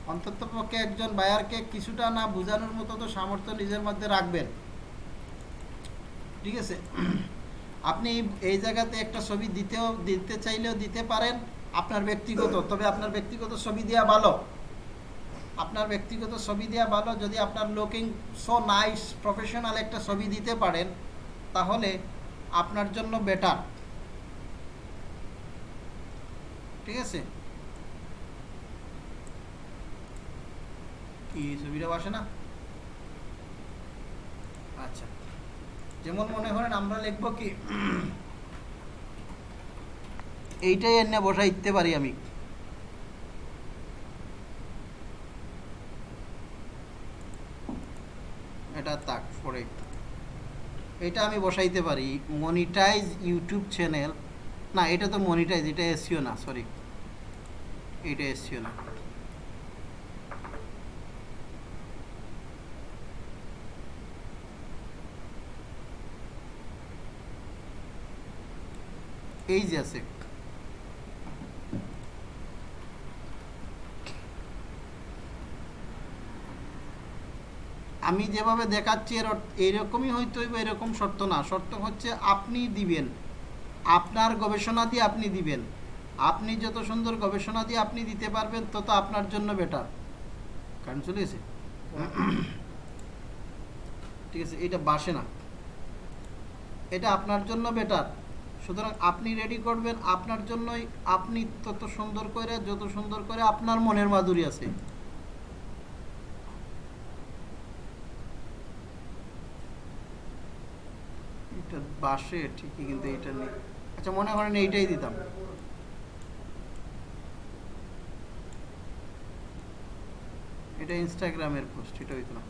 অন্তত পক্ষে একজন বায়ারকে কিছুটা না বোঝানোর মতো তো সামর্থ্য নিজের মধ্যে রাখবেন। ঠিক আছে? আপনি এই- জায়গাতে একটা ছবি দিতেও, দিতে চাইলেও দিতে পারেন আপনার ব্যক্তিগত, তবে আপনার ব্যক্তিগত ছবি দেওয়া ভালো। আপনার ব্যক্তিগত ছবি দেওয়া ভালো, যদি আপনার লুকিং সো নাইস প্রফেশনাল একটা ছবি দিতে পারেন, তাহলে আপনার জন্য বেটার ঠিক আছে? কি ছবিটা বসে না? আচ্ছা। যেমন মনে করেন আমরা লিখব কি, এইটাই এনে বসাই দিতে পারি আমি। এটা তাক, পরে। এটা আমি বসাইতে পারি মনিটাইজ ইউটিউব চ্যানেল না, এটা তো মনিটাইজ এটা এসিও না সরি এটা এসিও না। এই যে আছে। আমি যেভাবে দেখাচ্ছি, এর এইরকমই হয়তো এরকম শর্ত না। শর্ত হচ্ছে আপনি দিবেন। আপনার গবেষণা দিয়ে আপনি দিবেন। আপনি যত সুন্দর গবেষণা দিয়ে আপনি দিতে পারবেন, তত আপনার জন্য বেটার কারণ চলে গেছে? ঠিক আছে এটা বাসে না। এটা আপনার জন্য বেটার সুতরাং আপনি রেডি করবেন, আপনার জন্যই আপনি তত সুন্দর করে যত সুন্দর করে আপনার মনের মাধুরী আছে। এটা বাসে ঠিকই কিন্তু এটা নেই। আচ্ছা মনে করেন এইটাই দিতাম। এটা ইনস্টাগ্রামের পোস্ট এটা হইতো না।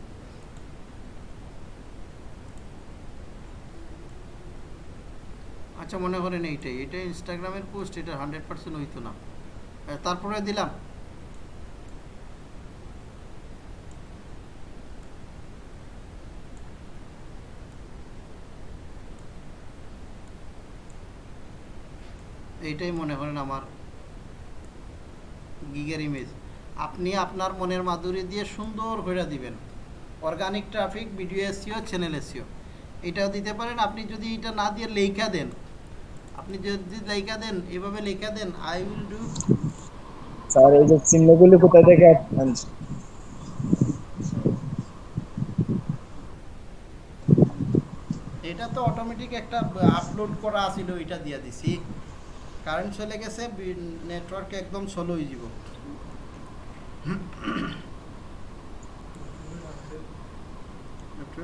আচ্ছা মনে করেন এইটাই। এটা ইনস্টাগ্রামের পোস্ট এটা হান্ড্রেড পার্সেন্ট হইতো না। তারপরে দিলাম। এইটাই মনে করেন আমার গিগের ইমেজ আপনি আপনার মনের মাধুরী দিয়ে সুন্দর করে দিবেন। Organic traffic video SEO channel SEO এটাও দিতে পারেন আপনি যদি এটা না দিয়ে লেখা দেন আপনি যদি লেখা দেন এভাবে লেখা দেন আই উইল ডু স্যার এই যে চিহ্নগুলি কোথায় থেকে এটা তো অটোমেটিক একটা আপলোড করা আছিল এটা দিয়া দিছি। কারেন্ট চলে গেছে নেটওয়ার্ক একদম স্লো হয়ে যাব। একটু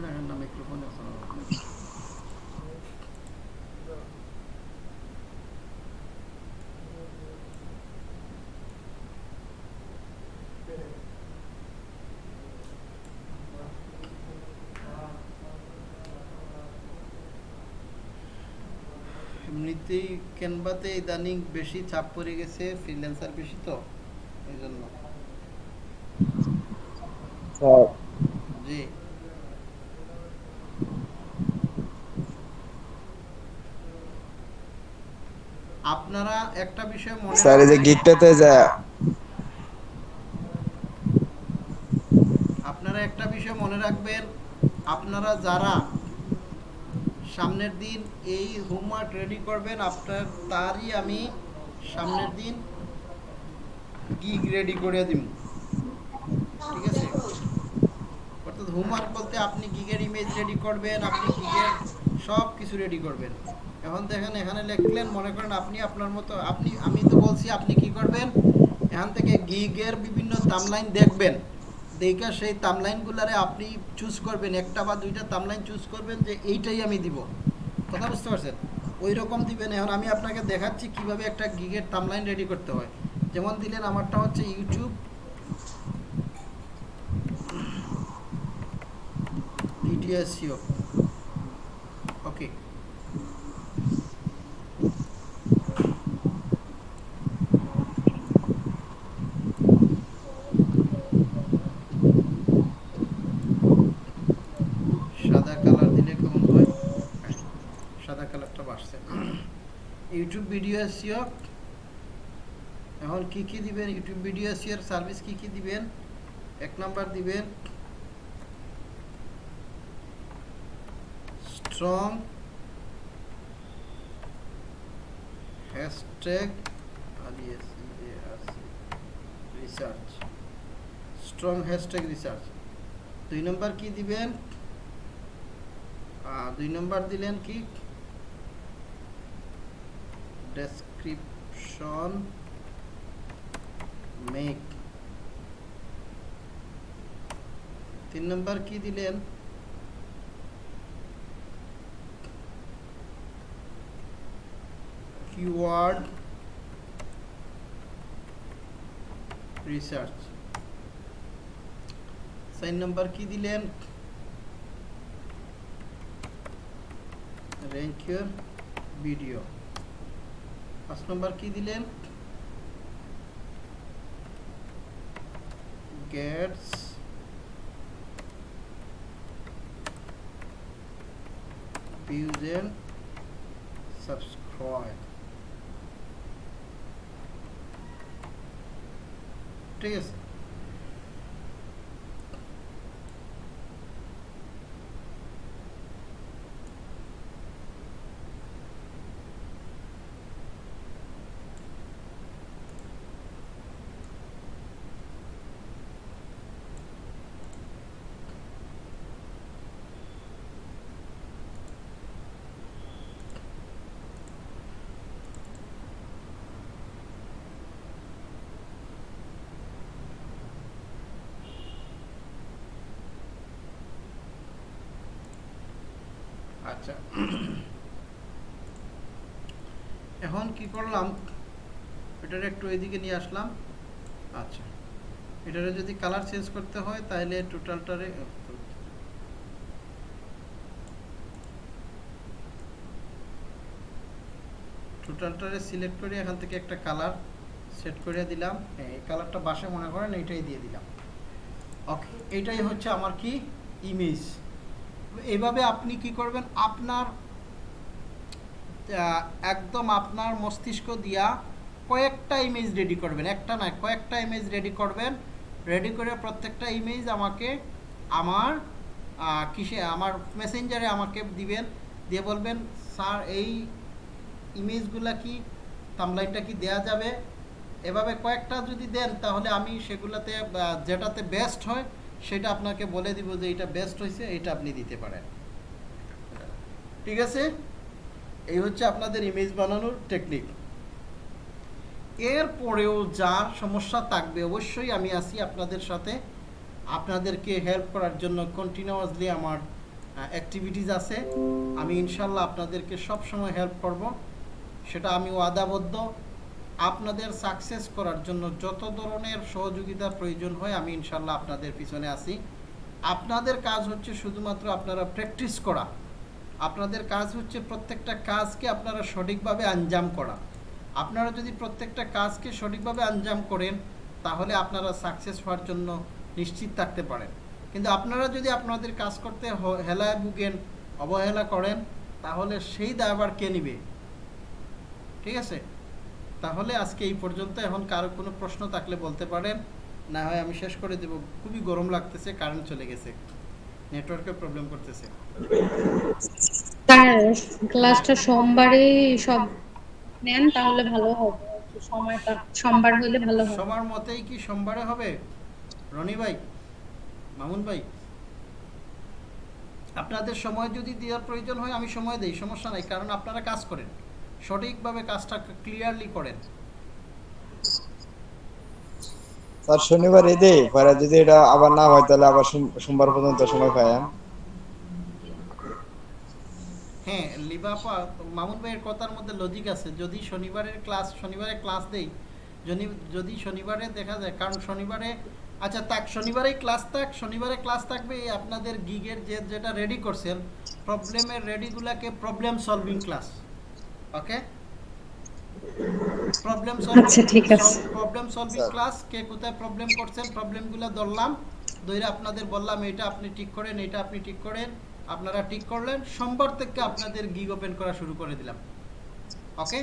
এমনিতেই ক্যানভাতে ইদানিং বেশি চাপ পড়ে গেছে ফ্রিল্যান্সার বেশি তো এই জন্য জি। আপনারা একটা বিষয় মনে স্যার এই যে গিকটাতে যা আপনারা একটা বিষয় মনে রাখবেন আপনারা যারা সামনের দিন এই হোমওয়ার্ক রেডি করবেন আপনার, তারই আমি সামনের দিন গিগ রেডি করে দিব। ঠিক আছে? অর্থাৎ হোমওয়ার্ক বলতে আপনি গিগের ইমেজ রেডি করবেন, আপনি গিগের সব কিছু রেডি করবেন। এখন দেখেন, এখানে লিখলেন, মনে করেন আপনি আপনার মতো, আপনি, আমি তো বলছি আপনি কি করবেন? এখান থেকে গিগের বিভিন্ন তামলাইন দেখবেন। দেখে সেই তামলাইনগুলারে আপনি চুজ করবেন, একটা বা দুইটা তামলাইন চুজ করবেন যে এইটাই আমি দিব। কথা বুঝতে পারছেন? ওই রকম দিবেন। এখন আমি আপনাকে দেখাচ্ছি কীভাবে একটা গিগের তামলাইন রেডি করতে হয়। যেমন দিলেন, আমারটা হচ্ছে ইউটিউব ভিডিও এসিও ওকে সাদা কালার দিলে কেমন হয় সাদা কালারটা বাড়ছে ইউটিউব ভিডিও এসিও এখন কি কি দিবেন? ইউটিউব ভিডিও এসিওর সার্ভিস কি কি দিবেন? এক নাম্বার দিবেন। Strong hashtag research strong hashtag research দুই নম্বর কি দিবেন? দুই নম্বর দিলেন কি? ডেসক্রিপশন মেক তিন নম্বর কি দিলেন? কিওয়ার্ড রিসার্চ চার নম্বর কি দিলেন? র্যাঙ্ক ভিডিও পাঁচ নম্বর কি দিলেন? গেটস views and ঠিক আছে। আচ্ছা। এখন কি করলাম? এটার একটু এদিকে নিয়ে আসলাম। আচ্ছা। এটারে যদি কালার চেঞ্জ করতে হয় তাহলে টোটালটারে টোটালটারে সিলেক্ট করে এখান থেকে একটা কালার সেট করে দিলাম। হ্যাঁ, এই কালারটা বাসে মনে করেন এইটাই দিয়ে দিলাম। ওকে এইটাই হচ্ছে আমার কি? ইমেজ এইভাবে আপনি কি করবেন? আপনার একদম আপনার মস্তিষ্ক দিয়া কয়েকটা ইমেজ রেডি করবেন। একটা নয়, কয়েকটা ইমেজ রেডি করবেন। রেডি করে প্রত্যেকটা ইমেজ আমাকে আমার কিসে, আমার মেসেঞ্জারে আমাকে দিবেন। দিয়ে বলবেন, স্যার, এই ইমেজগুলা কি তামলাইনটা কি দেয়া যাবে? এভাবে কয়েকটা যদি দেন, তাহলে আমি সেগুলোতে যেটাতে বেস্ট হয় সেটা আপনাকে বলে দিব যে এটা বেস্ট হয়েছে এটা আপনি দিতে পারেন। ঠিক আছে? এই হচ্ছে আপনাদের ইমেজ বানানোর টেকনিক এরপরেও যা সমস্যা থাকবে অবশ্যই আমি আছি আপনাদের সাথে। আপনাদেরকে হেল্প করার জন্য কন্টিনিউয়াসলি আমার অ্যাক্টিভিটিস আছে। আমি ইনশাল্লাহ আপনাদেরকে সব সময় হেল্প করব। সেটা আমি ওয়াদাবদ্ধ আপনাদের সাকসেস করার জন্য যত ধরনের সহযোগিতার প্রয়োজন হয়, আমি ইনশাল্লাহ আপনাদের পিছনে আছি। আপনাদের কাজ হচ্ছে শুধুমাত্র আপনারা প্র্যাকটিস করা। আপনাদের কাজ হচ্ছে প্রত্যেকটা কাজকে আপনারা সঠিকভাবে আঞ্জাম করা। আপনারা যদি প্রত্যেকটা কাজকে সঠিকভাবে আঞ্জাম করেন, তাহলে আপনারা সাকসেস হওয়ার জন্য নিশ্চিত থাকতে পারেন। কিন্তু আপনারা যদি আপনাদের কাজ করতে হেলায় ভুগেন, অবহেলা করেন, তাহলে সেই দায়ভার কে নিবে? ঠিক আছে? তাহলে আজকে এই পর্যন্ত। এখন কারও কোনো প্রশ্ন থাকলে বলতে পারেন। না হয় আমি শেষ করে দেব। খুবই গরম লাগতেছে কারেন্ট চলে গেছে। নেটওয়ার্কের প্রবলেম করতেছে। স্যার ক্লাসটা সোমবারে সব নেন তাহলে ভালো হবে। সময়টা সোমবার হলে ভালো হবে। সবার মতেই কি সোমবারে হবে? রনি ভাই মামুন ভাই আপনাদের সময় যদি দেওয়ার প্রয়োজন হয় আমি সময় দেই সমস্যা নাই কারণ আপনারা কাজ করেন। সঠিকভাবে কাজটা ক্লিয়ারলি করেন। স্যার শনিবার ঈদে পরে যদি এটা আবার না হয় তাহলে আবার সোমবার পর্যন্ত সময় পাই হ্যাঁ? হ্যাঁ লিবাপা মামুন ভাইয়ের কথার মধ্যে লজিক আছে। যদি শনিবারের ক্লাস শনিবারে ক্লাস দেই যদি যদি শনিবারে দেখা যায় কারণ শনিবারে আচ্ছা তাক শনিবারেই ক্লাস থাক শনিবারে ক্লাস থাকবে আপনাদের গিগের যে যেটা রেডি করছেন প্রবলেমের রেডিগুলাকে problem solving class okay problem আচ্ছা, ঠিক আছে। প্রবলেম সলভিং ক্লাস কে কোথায় প্রবলেম করছেন প্রবলেমগুলো ধরলাম ধরে আপনাদের বললাম এটা আপনি ঠিক করেন এটা আপনি ঠিক করেন। আপনারা ঠিক করলেন সোমবার থেকে আপনাদের গিগ ওপেন করা শুরু করে দিলাম। ওকে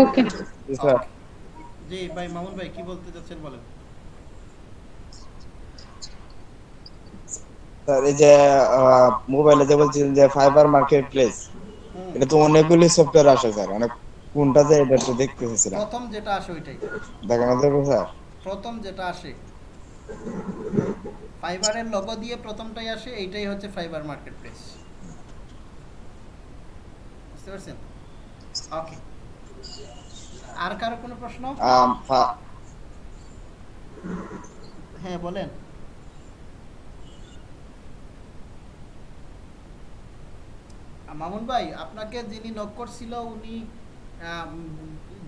ওকে জি ভাই মামুন ভাই কি বলতে চাচ্ছেন বলেন? স্যার এই যে মোবাইলে যে বলছিলেন যে ফাইবার মার্কেট প্লেস এটা তো অনেকগুলি সফটওয়্যার আসে স্যার অনেক কোনটা যে এটা তো দেখতে চেয়েছিলাম প্রথম যেটা আসে ওইটাই। দেখানো যাবে স্যার? প্রথম যেটা আসে ফাইবারের লোগো দিয়ে প্রথমটাই আসে এইটাই হচ্ছে ফাইবার মার্কেট প্লেস বুঝতে পারছেন? ওকে আর কারও কোনো প্রশ্ন? হ্যাঁ বলেন। মামুন ভাই আপনাকে যিনি নক করছিল উনি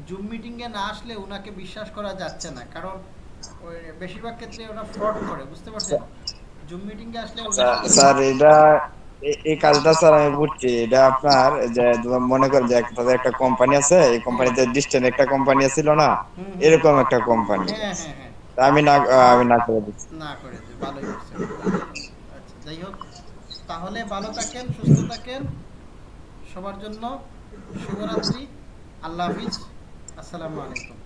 জুম মিটিংয়ে না আসলে উনাকে বিশ্বাস করা যাচ্ছে না। কারণ বেশিরভাগ ক্ষেত্রে ওরা ফ্রড করে বুঝতে পারছেন? জুম মিটিংয়ে আসলে স্যার- এটা এই কাজটা স্যার আমি বুঝছি। এটা আপনার যে মনে করেন যে তাদের একটা কোম্পানি আছে এই কোম্পানিতে ডিস্টেন্ট একটা কোম্পানি ছিল না। এরকম একটা কোম্পানি হ্যাঁ হ্যাঁ হ্যাঁ। আমি না আমি না করে দিচ্ছি। না করেছে ভালোই করছে আচ্ছা যাই হোক তাহলে ভালো থাকেন সুস্থ থাকেন। সবার জন্য শুভরাত্রি। আল্লাহ হাফিজ। আসসালামু আলাইকুম।